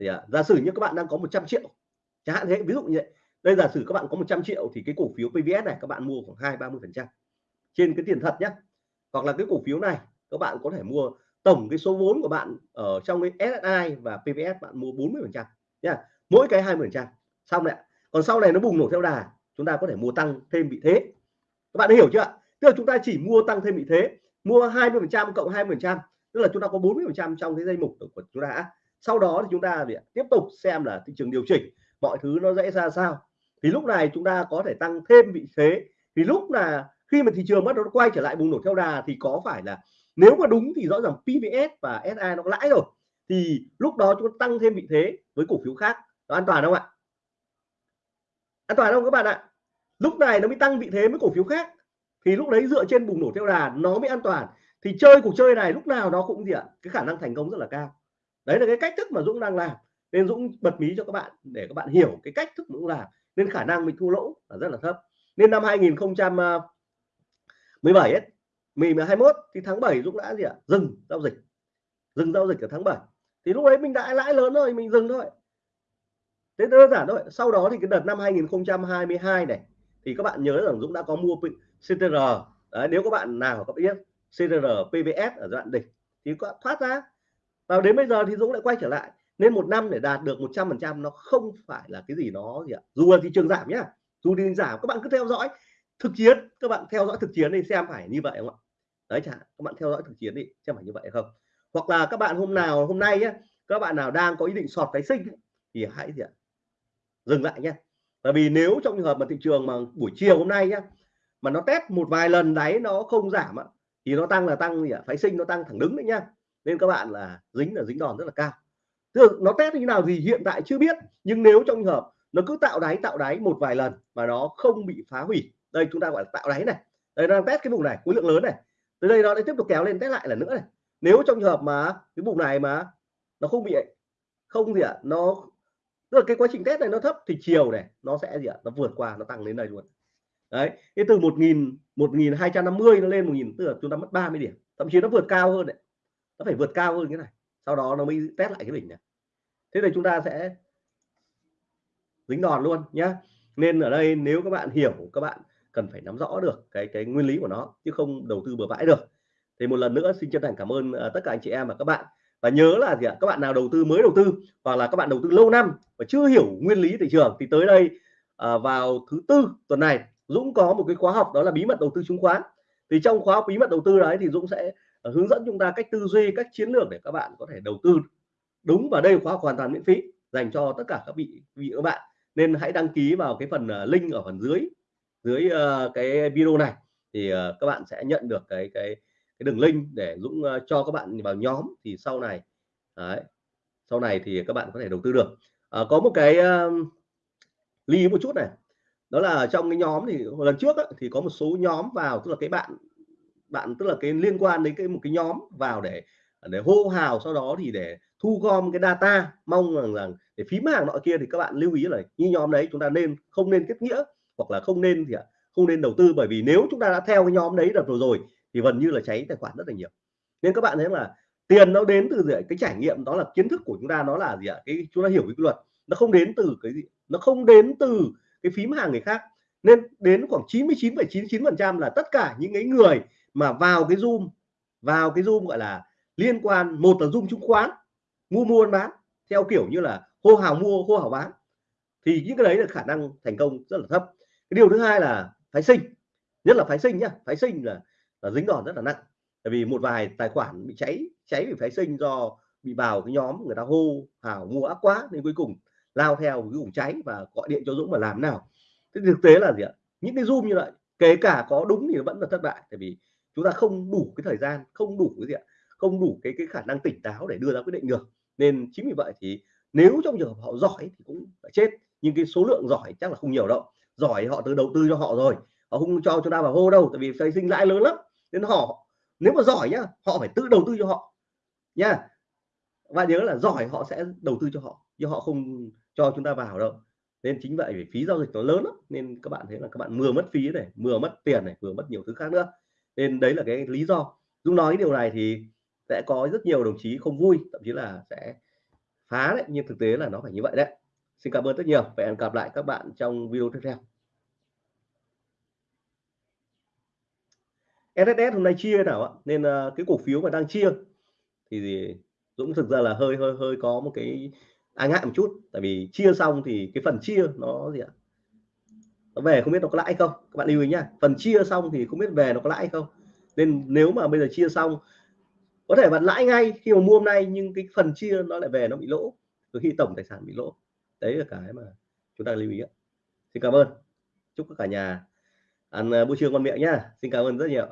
thì à, giả sử như các bạn đang có 100 triệu chẳng hạn thế ví dụ như vậy. Đây giả sử các bạn có 100 triệu thì cái cổ phiếu PVS này các bạn mua khoảng hai ba mươi phần trăm trên cái tiền thật nhé hoặc là cái cổ phiếu này các bạn có thể mua tổng cái số vốn của bạn ở trong cái SSI và PVS bạn mua 40 phần trăm nha mỗi cái 20 phần trăm. Xong đấy còn sau này nó bùng nổ theo đà chúng ta có thể mua tăng thêm vị thế. Các bạn hiểu chưa tức là chúng ta chỉ mua tăng thêm vị thế mua 20 phần trăm cộng 20 phần trăm tức là chúng ta có 40 phần trăm trong cái dây mục của chúng ta. Sau đó thì chúng ta tiếp tục xem là thị trường điều chỉnh, mọi thứ nó dễ ra sao. Thì lúc này chúng ta có thể tăng thêm vị thế. Thì lúc là khi mà thị trường bắt đầu quay trở lại bùng nổ theo đà thì có phải là nếu mà đúng thì rõ ràng PVS và SI nó có lãi rồi. Thì lúc đó chúng ta tăng thêm vị thế với cổ phiếu khác. Nó an toàn không ạ? An toàn không các bạn ạ? Lúc này nó mới tăng vị thế với cổ phiếu khác. Thì lúc đấy dựa trên bùng nổ theo đà nó mới an toàn thì chơi cuộc chơi này lúc nào nó cũng gì ạ? Cái khả năng thành công rất là cao. Đấy là cái cách thức mà Dũng đang làm. Nên Dũng bật mí cho các bạn để các bạn hiểu cái cách thức Dũng làm. Nên khả năng mình thua lỗ là rất là thấp. Nên năm 2017 ấy mình 21 thì tháng 7 Dũng đã gì ạ? Dừng giao dịch. Dừng giao dịch ở tháng 7 thì lúc đấy mình đã lãi lớn rồi mình dừng thôi. Thế đơn giản thôi. Sau đó thì cái đợt năm 2022 này thì các bạn nhớ rằng Dũng đã có mua CTR đấy, nếu các bạn nào có biết CTR PBS ở giai đoạn đỉnh thì có thoát ra. Và đến bây giờ thì Dũng lại quay trở lại. Nên một năm để đạt được 100% nó không phải là cái gì nó gì ạ? Dù là thị trường giảm nhá dù thị trường giảm các bạn cứ theo dõi thực chiến các bạn theo dõi thực chiến đi xem phải như vậy không ạ? Đấy chẳng các bạn theo dõi thực chiến đi xem phải như vậy không? Hoặc là các bạn hôm nào hôm nay nhé các bạn nào đang có ý định sọt phái sinh thì hãy gì ạ? Dừng lại nhé bởi vì nếu trong trường hợp mà thị trường mà buổi chiều hôm nay nhá mà nó test một vài lần đáy nó không giảm á, thì nó tăng là tăng gì ạ? Phái sinh nó tăng thẳng đứng đấy nhá nên các bạn là dính là dính đòn rất là cao. Tức nó test như nào gì hiện tại chưa biết nhưng nếu trong trường hợp nó cứ tạo đáy tạo đáy một vài lần mà nó không bị phá hủy đây chúng ta gọi là tạo đáy này. Đây đang test cái vùng này khối lượng lớn này. Từ đây nó lại tiếp tục kéo lên test lại lần nữa này. Nếu trong trường hợp mà cái vùng này mà nó không bị không gì ạ à, nó tức là cái quá trình test này nó thấp thì chiều này nó sẽ gì ạ? À, nó vượt qua nó tăng đến đây luôn đấy cái từ 1000 1250 nó lên 1000 tức là chúng ta mất 30 điểm, thậm chí nó vượt cao hơn đấy. Nó phải vượt cao hơn cái này, sau đó nó mới test lại cái đỉnh này. Thế thì chúng ta sẽ dính đòn luôn nhá. Nên ở đây nếu các bạn hiểu, các bạn cần phải nắm rõ được cái cái nguyên lý của nó, chứ không đầu tư bừa bãi được. Thì một lần nữa xin chân thành cảm ơn ờ, tất cả anh chị em và các bạn. Và nhớ là gì ạ? Các bạn nào đầu tư mới đầu tư, hoặc là các bạn đầu tư lâu năm và chưa hiểu nguyên lý thị trường thì tới đây ờ, vào thứ tư tuần này. Dũng có một cái khóa học đó là bí mật đầu tư chứng khoán. Thì trong khóa học bí mật đầu tư đấy thì Dũng sẽ ờ, hướng dẫn chúng ta cách tư duy cách chiến lược để các bạn có thể đầu tư đúng và đây khóa học hoàn toàn miễn phí dành cho tất cả các vị vị các bạn. Nên hãy đăng ký vào cái phần ờ, link ở phần dưới dưới ờ, cái video này. Thì các bạn sẽ nhận được cái cái cái đường link để Dũng cho các bạn vào nhóm. Thì sau này đấy, sau này thì các bạn có thể đầu tư được. À, có một cái uh, lưu một chút này đó là trong cái nhóm thì lần trước á, thì có một số nhóm vào tức là cái bạn bạn tức là cái liên quan đến cái một cái nhóm vào để để hô hào sau đó thì để thu gom cái data mong rằng rằng để phím hàng nọ kia thì các bạn lưu ý là như nhóm đấy chúng ta nên không nên kết nghĩa hoặc là không nên thì không nên đầu tư. Bởi vì nếu chúng ta đã theo cái nhóm đấy đợt rồi rồi thì gần như là cháy tài khoản rất là nhiều. Nên các bạn thấy là tiền nó đến từ gì cái trải nghiệm đó là kiến thức của chúng ta nó là gì ạ? Cái chúng ta hiểu cái luật nó không đến từ cái gì nó không đến từ cái phím hàng người khác. Nên đến khoảng 99,99 phần trăm là tất cả những cái người mà vào cái zoom vào cái zoom gọi là liên quan một là zoom chứng khoán mua mua bán theo kiểu như là hô hào mua hô hào bán thì những cái đấy là khả năng thành công rất là thấp. Cái điều thứ hai là phái sinh nhất là phái sinh nhá phái sinh là, là dính đòn rất là nặng. Tại vì một vài tài khoản bị cháy cháy vì phái sinh do bị vào cái nhóm người ta hô hào mua ác quá nên cuối cùng lao theo cái vùng cháy và gọi điện cho Dũng mà làm nào. Thế thực tế là gì ạ? Những cái zoom như vậy, kể cả có đúng thì vẫn là thất bại, tại vì chúng ta không đủ cái thời gian, không đủ cái gì ạ, không đủ cái cái khả năng tỉnh táo để đưa ra quyết định được. Nên chính vì vậy thì nếu trong trường hợp họ giỏi thì cũng phải chết, nhưng cái số lượng giỏi chắc là không nhiều đâu. Giỏi họ từ đầu tư cho họ rồi, họ không cho chúng ta vào hô đâu, tại vì xây sinh lãi lớn lắm. Nên họ, nếu mà giỏi nhá, họ phải tự đầu tư cho họ nha và nhớ là giỏi họ sẽ đầu tư cho họ, chứ họ không cho chúng ta vào đâu. Nên chính vậy vì phí giao dịch nó lớn lắm, nên các bạn thấy là các bạn vừa mất phí này, vừa mất tiền này, vừa mất nhiều thứ khác nữa. Nên đấy là cái lý do. Dung nói điều này thì sẽ có rất nhiều đồng chí không vui, thậm chí là sẽ phá đấy, nhưng thực tế là nó phải như vậy đấy. Xin cảm ơn rất nhiều. Và hẹn gặp lại các bạn trong video tiếp theo. SSS hôm nay chia nào ạ? Nên ờ, cái cổ phiếu mà đang chia thì Dũng thực ra là hơi hơi hơi có một cái à, ngại một chút tại vì chia xong thì cái phần chia nó gì ạ? Nó về không biết nó có lãi không? Các bạn lưu ý nhá. Phần chia xong thì không biết về nó có lãi không? Nên nếu mà bây giờ chia xong có thể bạn lãi ngay khi mà mua hôm nay nhưng cái phần chia nó lại về nó bị lỗ. Từ khi tổng tài sản bị lỗ. Đấy là cái mà chúng ta lưu ý xin cảm ơn. Chúc cả nhà ăn à, buổi trưa ngon miệng nhá. Xin cảm ơn rất nhiều